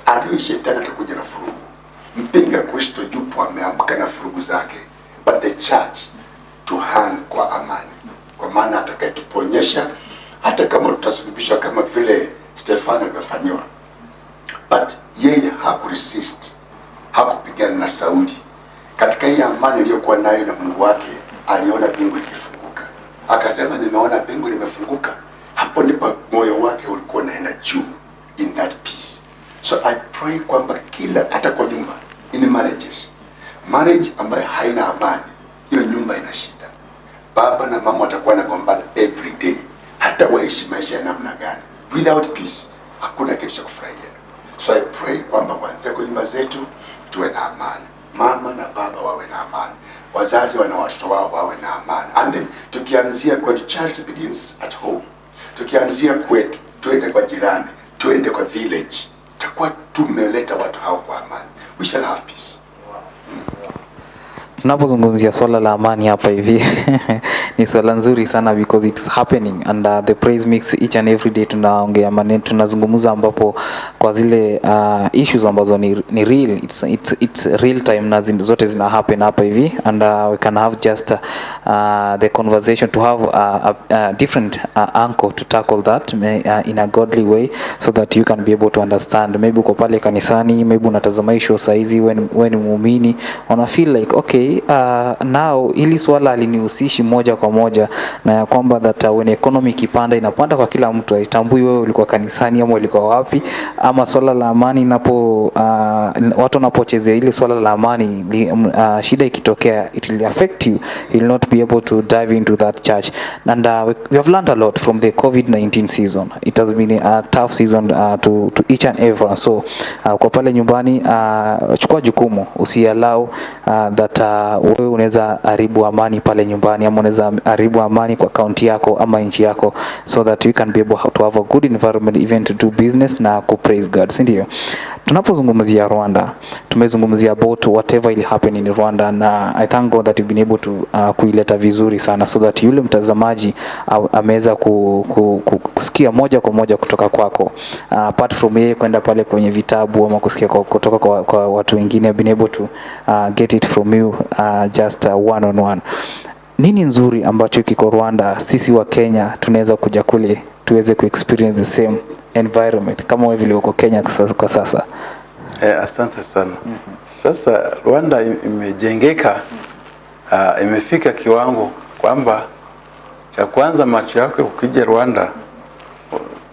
Adui shetani atakuja na furugu. Mpinga kristo yupo ameamka na furugu zake. But the church to hang kwa amani. Kwa maana atakayetuponyesha hata kama tutasulubishwa kama vile stefano alivyofanyiwa. But yeye hakuresist hakupigana na sauli. Katika hii amani iliyokuwa nayo na mungu wake aliona mbingu ikifunguka, akasema nimeona mbingu limefunguka. Hapo ndipo moyo wake ulikuwa unaenda juu in that peace. So i pray kwamba kila hata kwa nyumba in marriages marriage ambayo haina amani hiyo nyumba ina shida. Baba na mama watakuwa nagombana every day. Hata waishi maisha ya namna gani. Without peace hakuna kitu cha kufurahia. So i pray kwamba kuanzia kwa nyumba zetu tuwe na amani. Mama na baba wawe na amani. Wazazi wana watoto wao wawe na amani. And then tukianzia kwa charity begins at home. Tukianzia kwetu tuende kwa jirani tuende kwa village. Takuwa tumeleta watu hao kwa amani. We shall have peace tunapozungumzia swala la amani hapa hivi *laughs* ni swala nzuri sana because it's happening and uh, the praise mix each and every day tunaongea maneno tunazungumza ambapo kwa zile uh, issues ambazo ni, ni real. It's, it's, it's real time na zin, zote zina happen hapa hivi and uh, we can have just uh, the conversation to have uh, a, a different uh, angle to tackle that may, uh, in a godly way so that you can be able to understand. Maybe uko pale kanisani maybe unatazama hii show saizi when, when muumini una feel like okay uh, now ili swala alinihusishi moja kwa moja na ya kwamba that when economy ikipanda inapanda kwa kila mtu. Haitambui wewe ulikuwa kanisani ama ulikuwa wapi ama swala la amani inapo uh, watu wanapochezea ile swala la amani uh, shida ikitokea it will affect you. You will not be able to dive into that church. And uh, we, have learned a lot from the covid-19 season. It has been a tough season uh, to, to each and everyone so uh, kwa pale nyumbani uh, chukua jukumu. Usialau uh, that uh, wewe unaweza haribu amani pale nyumbani ama unaweza haribu amani kwa kaunti yako ama nchi yako so that you can be able to have a good environment even to do business na ku praise God si ndio? Tunapozungumzia Rwanda tumezungumzia about whatever will happen in Rwanda na I thank God that you've been able to uh, kuileta vizuri sana so that yule mtazamaji uh, ameweza ku, ku, ku, kusikia moja kwa moja kutoka kwako. Uh, apart from yeye kwenda pale kwenye vitabu ama kusikia kwa, kutoka kwa, kwa watu wengine been able to uh, get it from you uh, just uh, one on one nini nzuri ambacho kiko Rwanda sisi wa Kenya tunaweza kuja kule tuweze kuexperience the same environment kama wewe vile uko Kenya kwa sasa- Eh, asante sana. Mm -hmm. Sasa Rwanda im- imejengeka uh, imefika kiwango kwamba cha kwanza macho yako ukija Rwanda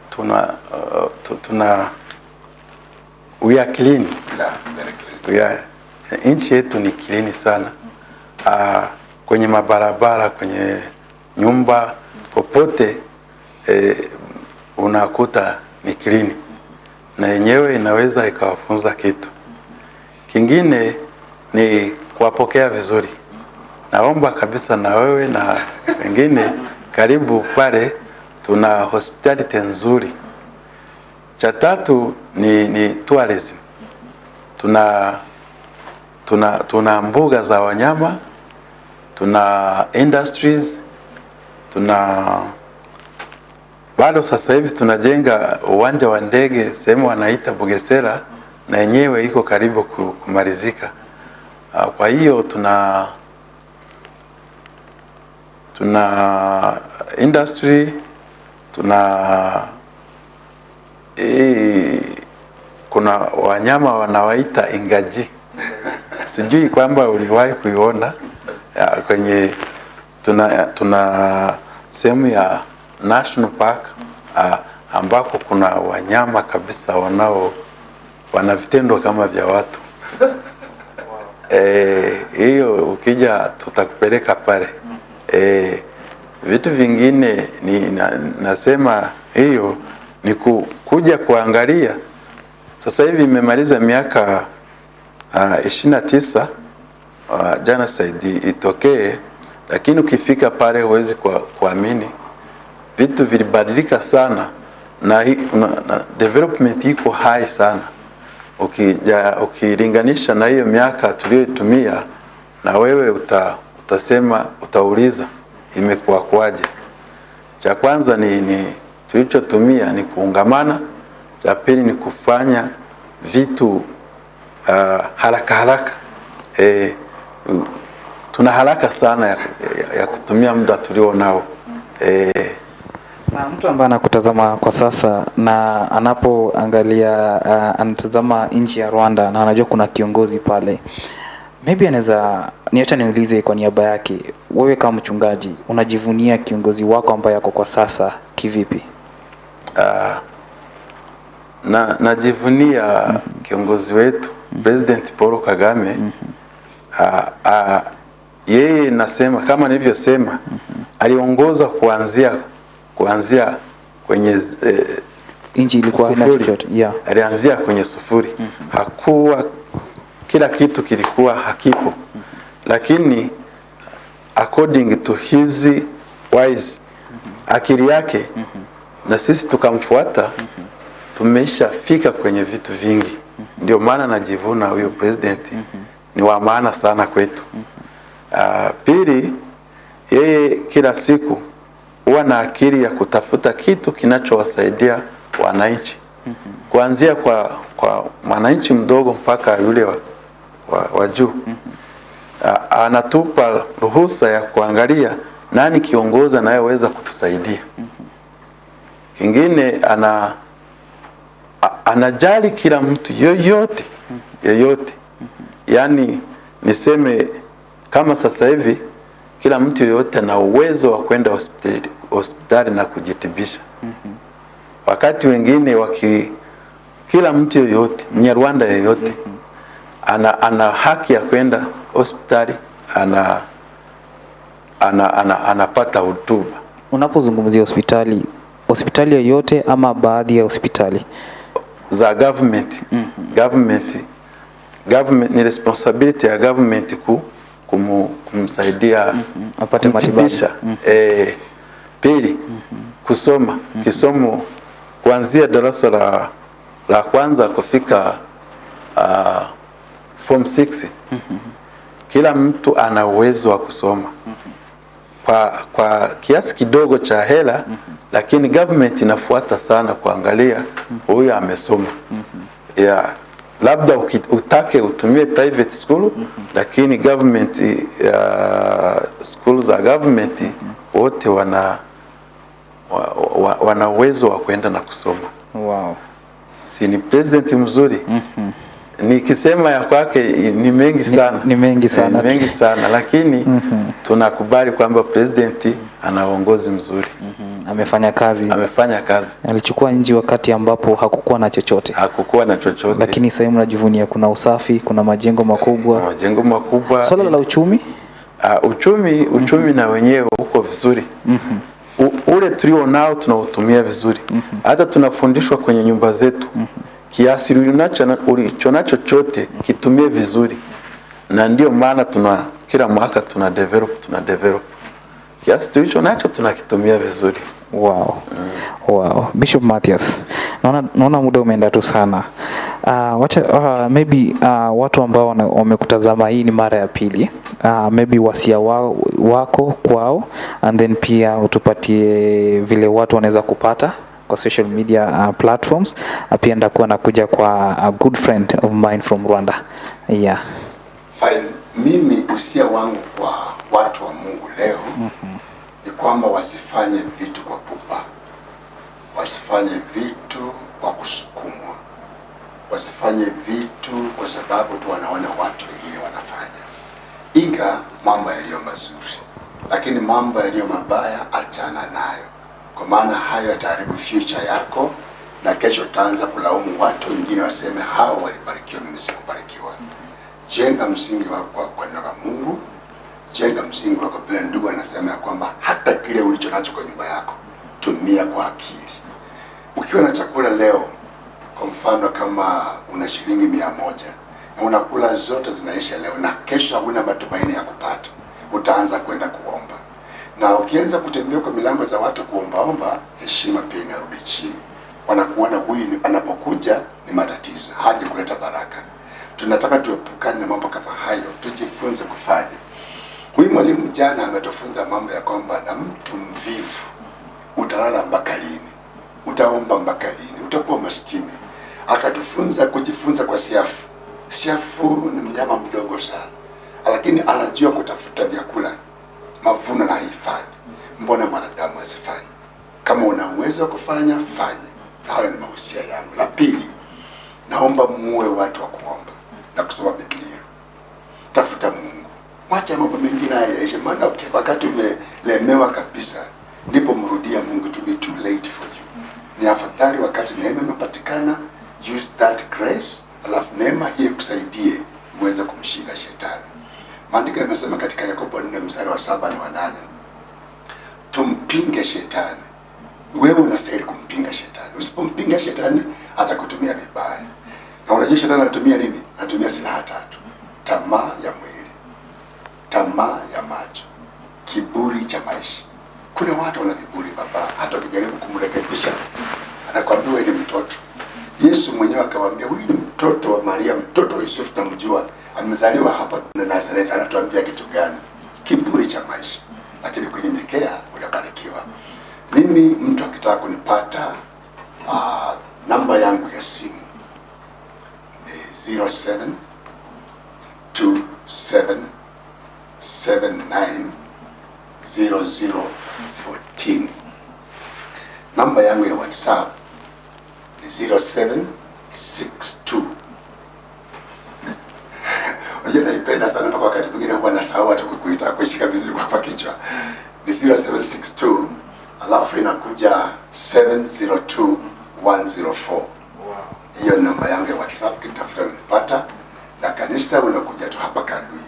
tuna uh, tuna we are clean. yeah, very clean. We are, nchi yetu ni clean sana uh, kwenye mabarabara, kwenye nyumba, popote e, unakuta ni klini na yenyewe inaweza ikawafunza kitu. Kingine ni kuwapokea vizuri. Naomba kabisa na wewe na wengine karibu pale, tuna hospitality nzuri. Cha tatu ni, ni tourism. Tuna, tuna, tuna mbuga za wanyama, tuna industries, tuna bado sasa hivi tunajenga uwanja wa ndege sehemu wanaita Bugesera na yenyewe iko karibu kumalizika. Ah, Kwa hiyo tuna tuna industry tuna hii, kuna wanyama wanawaita ingaji, *laughs* sijui kwamba uliwahi kuiona ya, kwenye tuna, tuna sehemu ya national park uh, ambako kuna wanyama kabisa wanao wana vitendo kama vya watu *laughs* Eh, hiyo ukija tutakupeleka pale. e, vitu vingine ni na, nasema hiyo ni ku, kuja kuangalia. Sasa hivi imemaliza miaka uh, ishirini na tisa uh, genocide itokee, lakini ukifika pale huwezi kuamini. Vitu vilibadilika sana na, na, na development iko high sana. Ukija ukilinganisha na hiyo miaka tuliyotumia na wewe uta, utasema utauliza imekuwa kwaje. Cha kwanza ni, ni tulichotumia ni kuungamana, cha pili ni kufanya vitu uh, haraka haraka. E, tuna haraka sana ya, ya, ya kutumia muda tulio nao e, Na mtu ambaye anakutazama kwa sasa na anapoangalia uh, anatazama nchi ya Rwanda na anajua kuna kiongozi pale, maybe anaweza niacha niulize kwa niaba yake, wewe kama mchungaji unajivunia kiongozi wako ambaye yako kwa sasa kivipi? Uh, na najivunia mm -hmm. kiongozi wetu President Paul Kagame. Ah, ah, yeye nasema kama nilivyosema, aliongoza kuanzia kuanzia kwenye z- eh, Nchi ilikuwa haina chochote yeah. alianzia kwenye sufuri. Hakuwa kila kitu kilikuwa hakipo. Lakini according to his wise akili yake na sisi tukamfuata, tumeshafika kwenye vitu vingi. Ndio maana najivuna huyo president ni wa maana sana kwetu. Uh, pili, yeye kila siku huwa na akili ya kutafuta kitu kinachowasaidia wananchi kuanzia kwa, kwa mwananchi mdogo mpaka yule wa, wa, wa juu. uh, Anatupa ruhusa ya kuangalia nani kiongozi anayeweza kutusaidia. Kingine ana anajali kila mtu yoyote yoyote, yaani niseme kama sasa hivi kila mtu yoyote ana uwezo wa kwenda hospitali, hospitali na kujitibisha mm -hmm. wakati wengine waki kila mtu yoyote Mnyarwanda yoyote ana, ana haki ya kwenda hospitali ana, ana, ana, anapata hutuba Unapozungumzia hospitali, hospitali yoyote ama baadhi ya hospitali? za government mm -hmm. government government ni responsibility ya government ku, kumu, kumsaidia apate matibabu. kumtibisha. Eh, pili kusoma kisomo kuanzia darasa la, la kwanza kufika uh, form 6 mm -hmm. kila mtu ana uwezo wa kusoma mm -hmm. kwa, kwa kiasi kidogo cha hela mm -hmm. lakini government inafuata sana kuangalia huyu amesoma mm -hmm. ya labda utake utumie private school mm -hmm. lakini government uh, school za government mm -hmm. wote wana wa, wa, wana uwezo wa kwenda na kusoma Wow. si ni president mzuri Mm -hmm. nikisema ya kwake ni mengi sana ni ni mengi sana. Ni mengi sana lakini mm -hmm. tunakubali kwamba president ana uongozi mzuri Mm, Amefanya kazi, amefanya kazi. Alichukua nji wakati ambapo hakukuwa na chochote, hakukuwa na chochote. Lakini sasa mnajivunia kuna usafi, kuna majengo makubwa. majengo makubwa. Swala la uchumi? Uh, uchumi uchumi mm -hmm. na wenyewe uko vizuri. Mm -hmm. U, ule tulio nao tunautumia vizuri. Mm -hmm. hata tunafundishwa kwenye nyumba zetu. Kiasi ulicho ulicho nacho chote kitumie vizuri. Na ndio maana tuna kila mwaka tuna develop tuna develop kiasi tulicho nacho tunakitumia vizuri Wow. Mm. Wow. Bishop Mathias. Naona, naona muda umeenda tu sana. Uh, wacha, uh, maybe uh, watu ambao wamekutazama hii ni mara ya pili. Uh, maybe wasia wa, wako kwao and then pia utupatie vile watu wanaweza kupata kwa social media uh, platforms. Uh, pia ndakuwa nakuja kwa a good friend of mine from Rwanda. Yeah. Fine. Mimi usia wangu kwa watu wa Mungu leo mm -hmm. ni kwamba wasifanye vitu kwa pupa, wasifanye vitu kwa kusukumwa, wasifanye vitu kwa sababu tu wanaona watu wengine wanafanya. Iga mambo yaliyo mazuri, lakini mambo yaliyo mabaya achana nayo, kwa maana hayo yataharibu future yako, na kesho utaanza kulaumu watu wengine, waseme hao walibarikiwa, mimi sikubarikiwa. Jenga msingi wako kwa, kwa neno la Mungu, jenga msingi wako vile ndugu anasema ya kwamba hata kile ulicho nacho kwa nyumba yako tumia kwa akili. Ukiwa na chakula leo, kwa mfano kama una shilingi mia moja na unakula zote zinaisha leo, na kesho hauna matumaini ya kupata, utaanza kwenda kuomba, na ukianza kutembea kwa milango za watu kuombaomba, heshima pia inarudi chini. Wanakuona huyu anapokuja ni matatizo, haje kuleta baraka. Tunataka tuepukane na mambo kama hayo, tujifunze kufanya. Huyu mwalimu jana ametufunza mambo ya kwamba na mtu mvivu utalala mpaka lini? Utaomba mpaka lini? Utakuwa maskini. Akatufunza kujifunza kwa siafu. Siafu ni mnyama mdogo sana, lakini anajua kutafuta vyakula, mavuno na hifadhi. Mbona mwanadamu asifanye? Kama una uwezo wa kufanya, fanya. Hayo ni mahusia yangu. La pili, naomba muwe watu wa kuomba na kusoma Biblia. Tafuta Mungu, wacha mambo mengine yaishe, maana wakati umelemewa kabisa, ndipo mrudia Mungu. To be too late for you. Ni afadhali wakati neema imepatikana, use that grace, alafu neema hii kusaidie muweze kumshinda shetani. Maandiko yamesema katika Yakobo 4 mstari wa saba na wa nane tumpinge shetani. Wewe unastahili kumpinga shetani. Usipompinga shetani, atakutumia vibaya. Na unajua shetani anatumia nini? Anatumia silaha tatu: tamaa ya mwili, tamaa ya macho, kiburi cha maisha, Kuna watu wana kiburi baba, hata ukijaribu kumrekebisha anakwambia wewe ni mtoto. Yesu mwenyewe akamwambia huyu ni mtoto wa Maria, mtoto wa Yusufu, tunamjua amezaliwa hapa na Nazareth. Anatuambia kitu gani? Kiburi cha maisha, lakini kunyenyekea unabarikiwa. Mimi mtu akitaka kunipata, uh, namba yangu ya simu ni 07 27 79 0014. Namba yangu ya WhatsApp ni 0762. *laughs* Unajua naipenda sana mpaka wakati mwingine huwa nasahau hata kukuita kushika vizuri kwa kichwa. Ni 0762 alafu inakuja 702104. Hiyo ni namba yangu ya WhatsApp, kitafuta unanipata. Na kanisa unakuja tu hapa Kandui,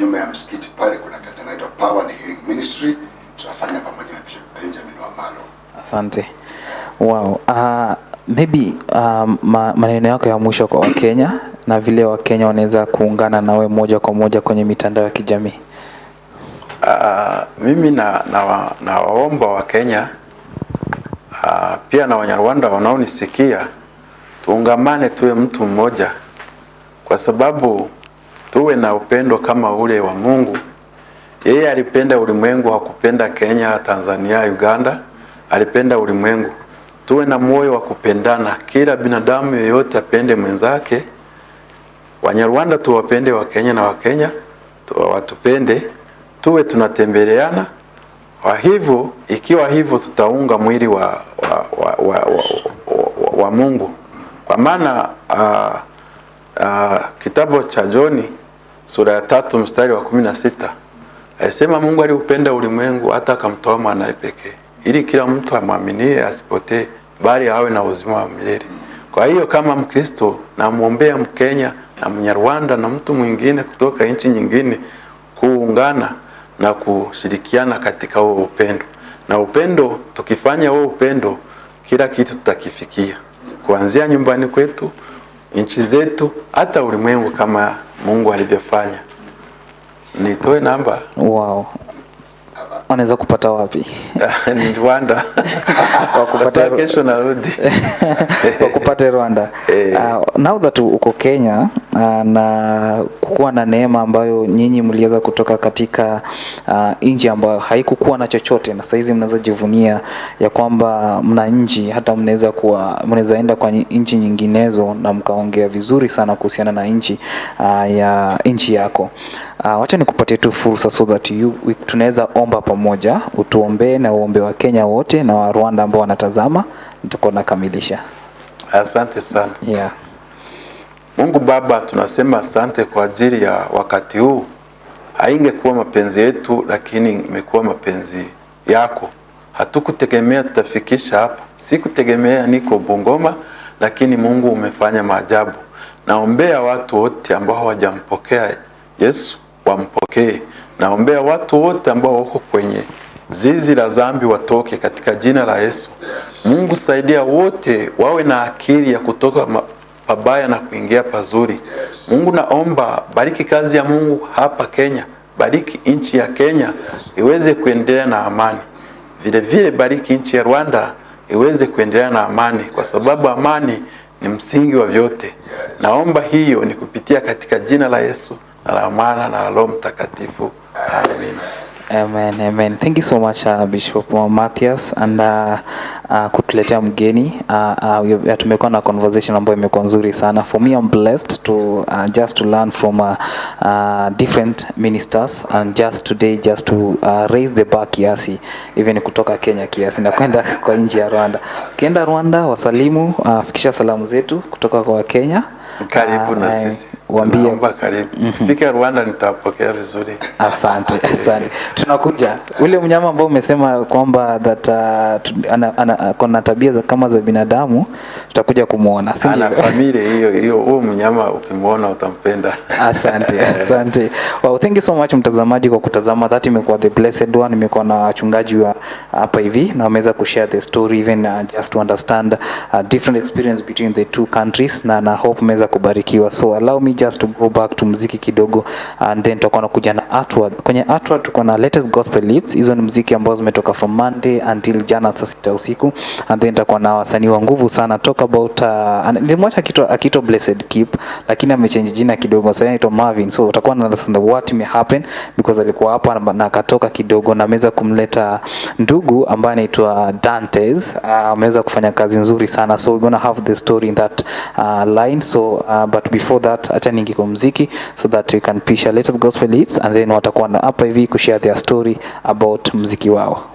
nyuma ya msikiti pale, kuna kazi inaitwa Power and Healing Ministry. Tunafanya pamoja na Bishop Benjamin Wamalo. Asante. Wow. Uh, maybe uh, ma, maneno yako ya mwisho kwa Wakenya na vile Wakenya wanaweza kuungana nawe moja kwa moja kwenye mitandao ya kijamii. Uh, mimi na, na, wa- na waomba wa Kenya uh, pia na Wanyarwanda wanaonisikia tuungamane, tuwe mtu mmoja, kwa sababu tuwe na upendo kama ule wa Mungu. Yeye alipenda ulimwengu, hakupenda Kenya, Tanzania, Uganda, alipenda ulimwengu. Tuwe na moyo wa kupendana, kila binadamu yeyote apende mwenzake. Wanyarwanda tuwapende Wakenya na Wakenya tu- watupende, tuwe tunatembeleana. Kwa hivyo, ikiwa hivyo, tutaunga mwili wa, wa, wa, wa, wa, wa, wa Mungu, kwa maana uh, uh, kitabu cha Joni sura ya tatu mstari wa kumi na sita. Alisema Mungu aliupenda ulimwengu hata akamtoa mwanaye pekee ili kila mtu amwaminie asipotee bali awe na uzima wa milele. Kwa hiyo kama Mkristo namwombea Mkenya na Mnyarwanda na mtu mwingine kutoka nchi nyingine kuungana na kushirikiana katika huo upendo, na upendo, tukifanya huo upendo, kila kitu tutakifikia, kuanzia nyumbani kwetu, nchi zetu, hata ulimwengu kama Mungu alivyofanya. Nitoe namba Wow. Wanaweza kupata wapi? *laughs* Rwanda *laughs* Wakupata- kupata kesho narudi *laughs* wakupate Rwanda. Uh, now that uko Kenya uh, na kukuwa na neema ambayo nyinyi mliweza kutoka katika uh, nchi ambayo haikukuwa na chochote, na saizi mnaweza jivunia ya kwamba mna nchi, hata mnaweza kuwa mnaweza enda kwa nchi nyinginezo na mkaongea vizuri sana kuhusiana na nchi uh, ya nchi yako. Uh, wacha nikupatie tu fursa so that you, we- tunaweza omba pamoja, utuombee na uombe wa Kenya wote na wa Rwanda ambao wanatazama, nitakuwa nakamilisha. Asante sana Yeah. Mungu Baba, tunasema asante kwa ajili ya wakati huu. Haingekuwa mapenzi yetu, lakini imekuwa mapenzi yako. Hatukutegemea tutafikisha hapa, sikutegemea niko Bungoma, lakini Mungu umefanya maajabu. Naombea watu wote ambao hawajampokea Yesu wampokee. Naombea watu wote ambao wako kwenye zizi la zambi watoke katika jina la Yesu. Mungu saidia wote wawe na akili ya kutoka pabaya na kuingia pazuri. Mungu naomba bariki kazi ya Mungu hapa Kenya, bariki nchi ya Kenya iweze kuendelea na amani. Vile vile bariki nchi ya Rwanda iweze kuendelea na amani, kwa sababu amani ni msingi wa vyote. Naomba hiyo ni kupitia katika jina la Yesu na la Mwana na la Roho Mtakatifu. Amina. Amen, amen. Thank you so much uh, Bishop Matthias and uh, uh, kutuletea mgeni uh, uh, we- tumekuwa na conversation ambayo imekuwa nzuri sana. For me I'm blessed to uh, just to learn from uh, uh, different ministers and just today just to uh, raise the bar kiasi even kutoka Kenya kiasi na kwenda kwa nchi ya Rwanda. Ukienda Rwanda wasalimu, uh, fikisha salamu zetu kutoka kwa Kenya. Karibu na Uh, sisi. Waambie mm karibu. Fika Rwanda nitawapokea vizuri. Asante, asante. Tunakuja ule mnyama ambao umesema kwamba that uh, ana, ana, tabia za kama za binadamu, tutakuja kumuona. si Ana familia hiyo hiyo, huo mnyama ukimuona utampenda. Asante, *laughs* asante. Wow, thank you so much mtazamaji kwa kutazama. That imekuwa the blessed one. Imekuwa na wachungaji wa hapa hivi na wameweza kushare the story even uh, just to understand uh, different experience between the two countries na na hope mmeweza kubarikiwa. So allow me just to go back to mziki kidogo and then tutakuwa nakuja na artward. Kwenye artward tuko na latest gospel hits. Hizo ni mziki ambazo zimetoka from monday until jana saa sita usiku. And then tutakuwa na wasanii wa nguvu sana. Talk about uh, nilimwacha akitwa akitwa blessed keep lakini amechange jina kidogo. Sasa anaitwa Marvin. So utakuwa na understand what may happen because alikuwa hapa na- akatoka kidogo na ameweza kumleta ndugu ambaye anaitwa Dantes. Uh, ameweza kufanya kazi nzuri sana. So we're gonna have the story in that uh, line. So uh, but before that acha ningi kwa muziki so that we can pisha latest gospel hits and then watakuwa hapa hivi kushare their story about muziki wao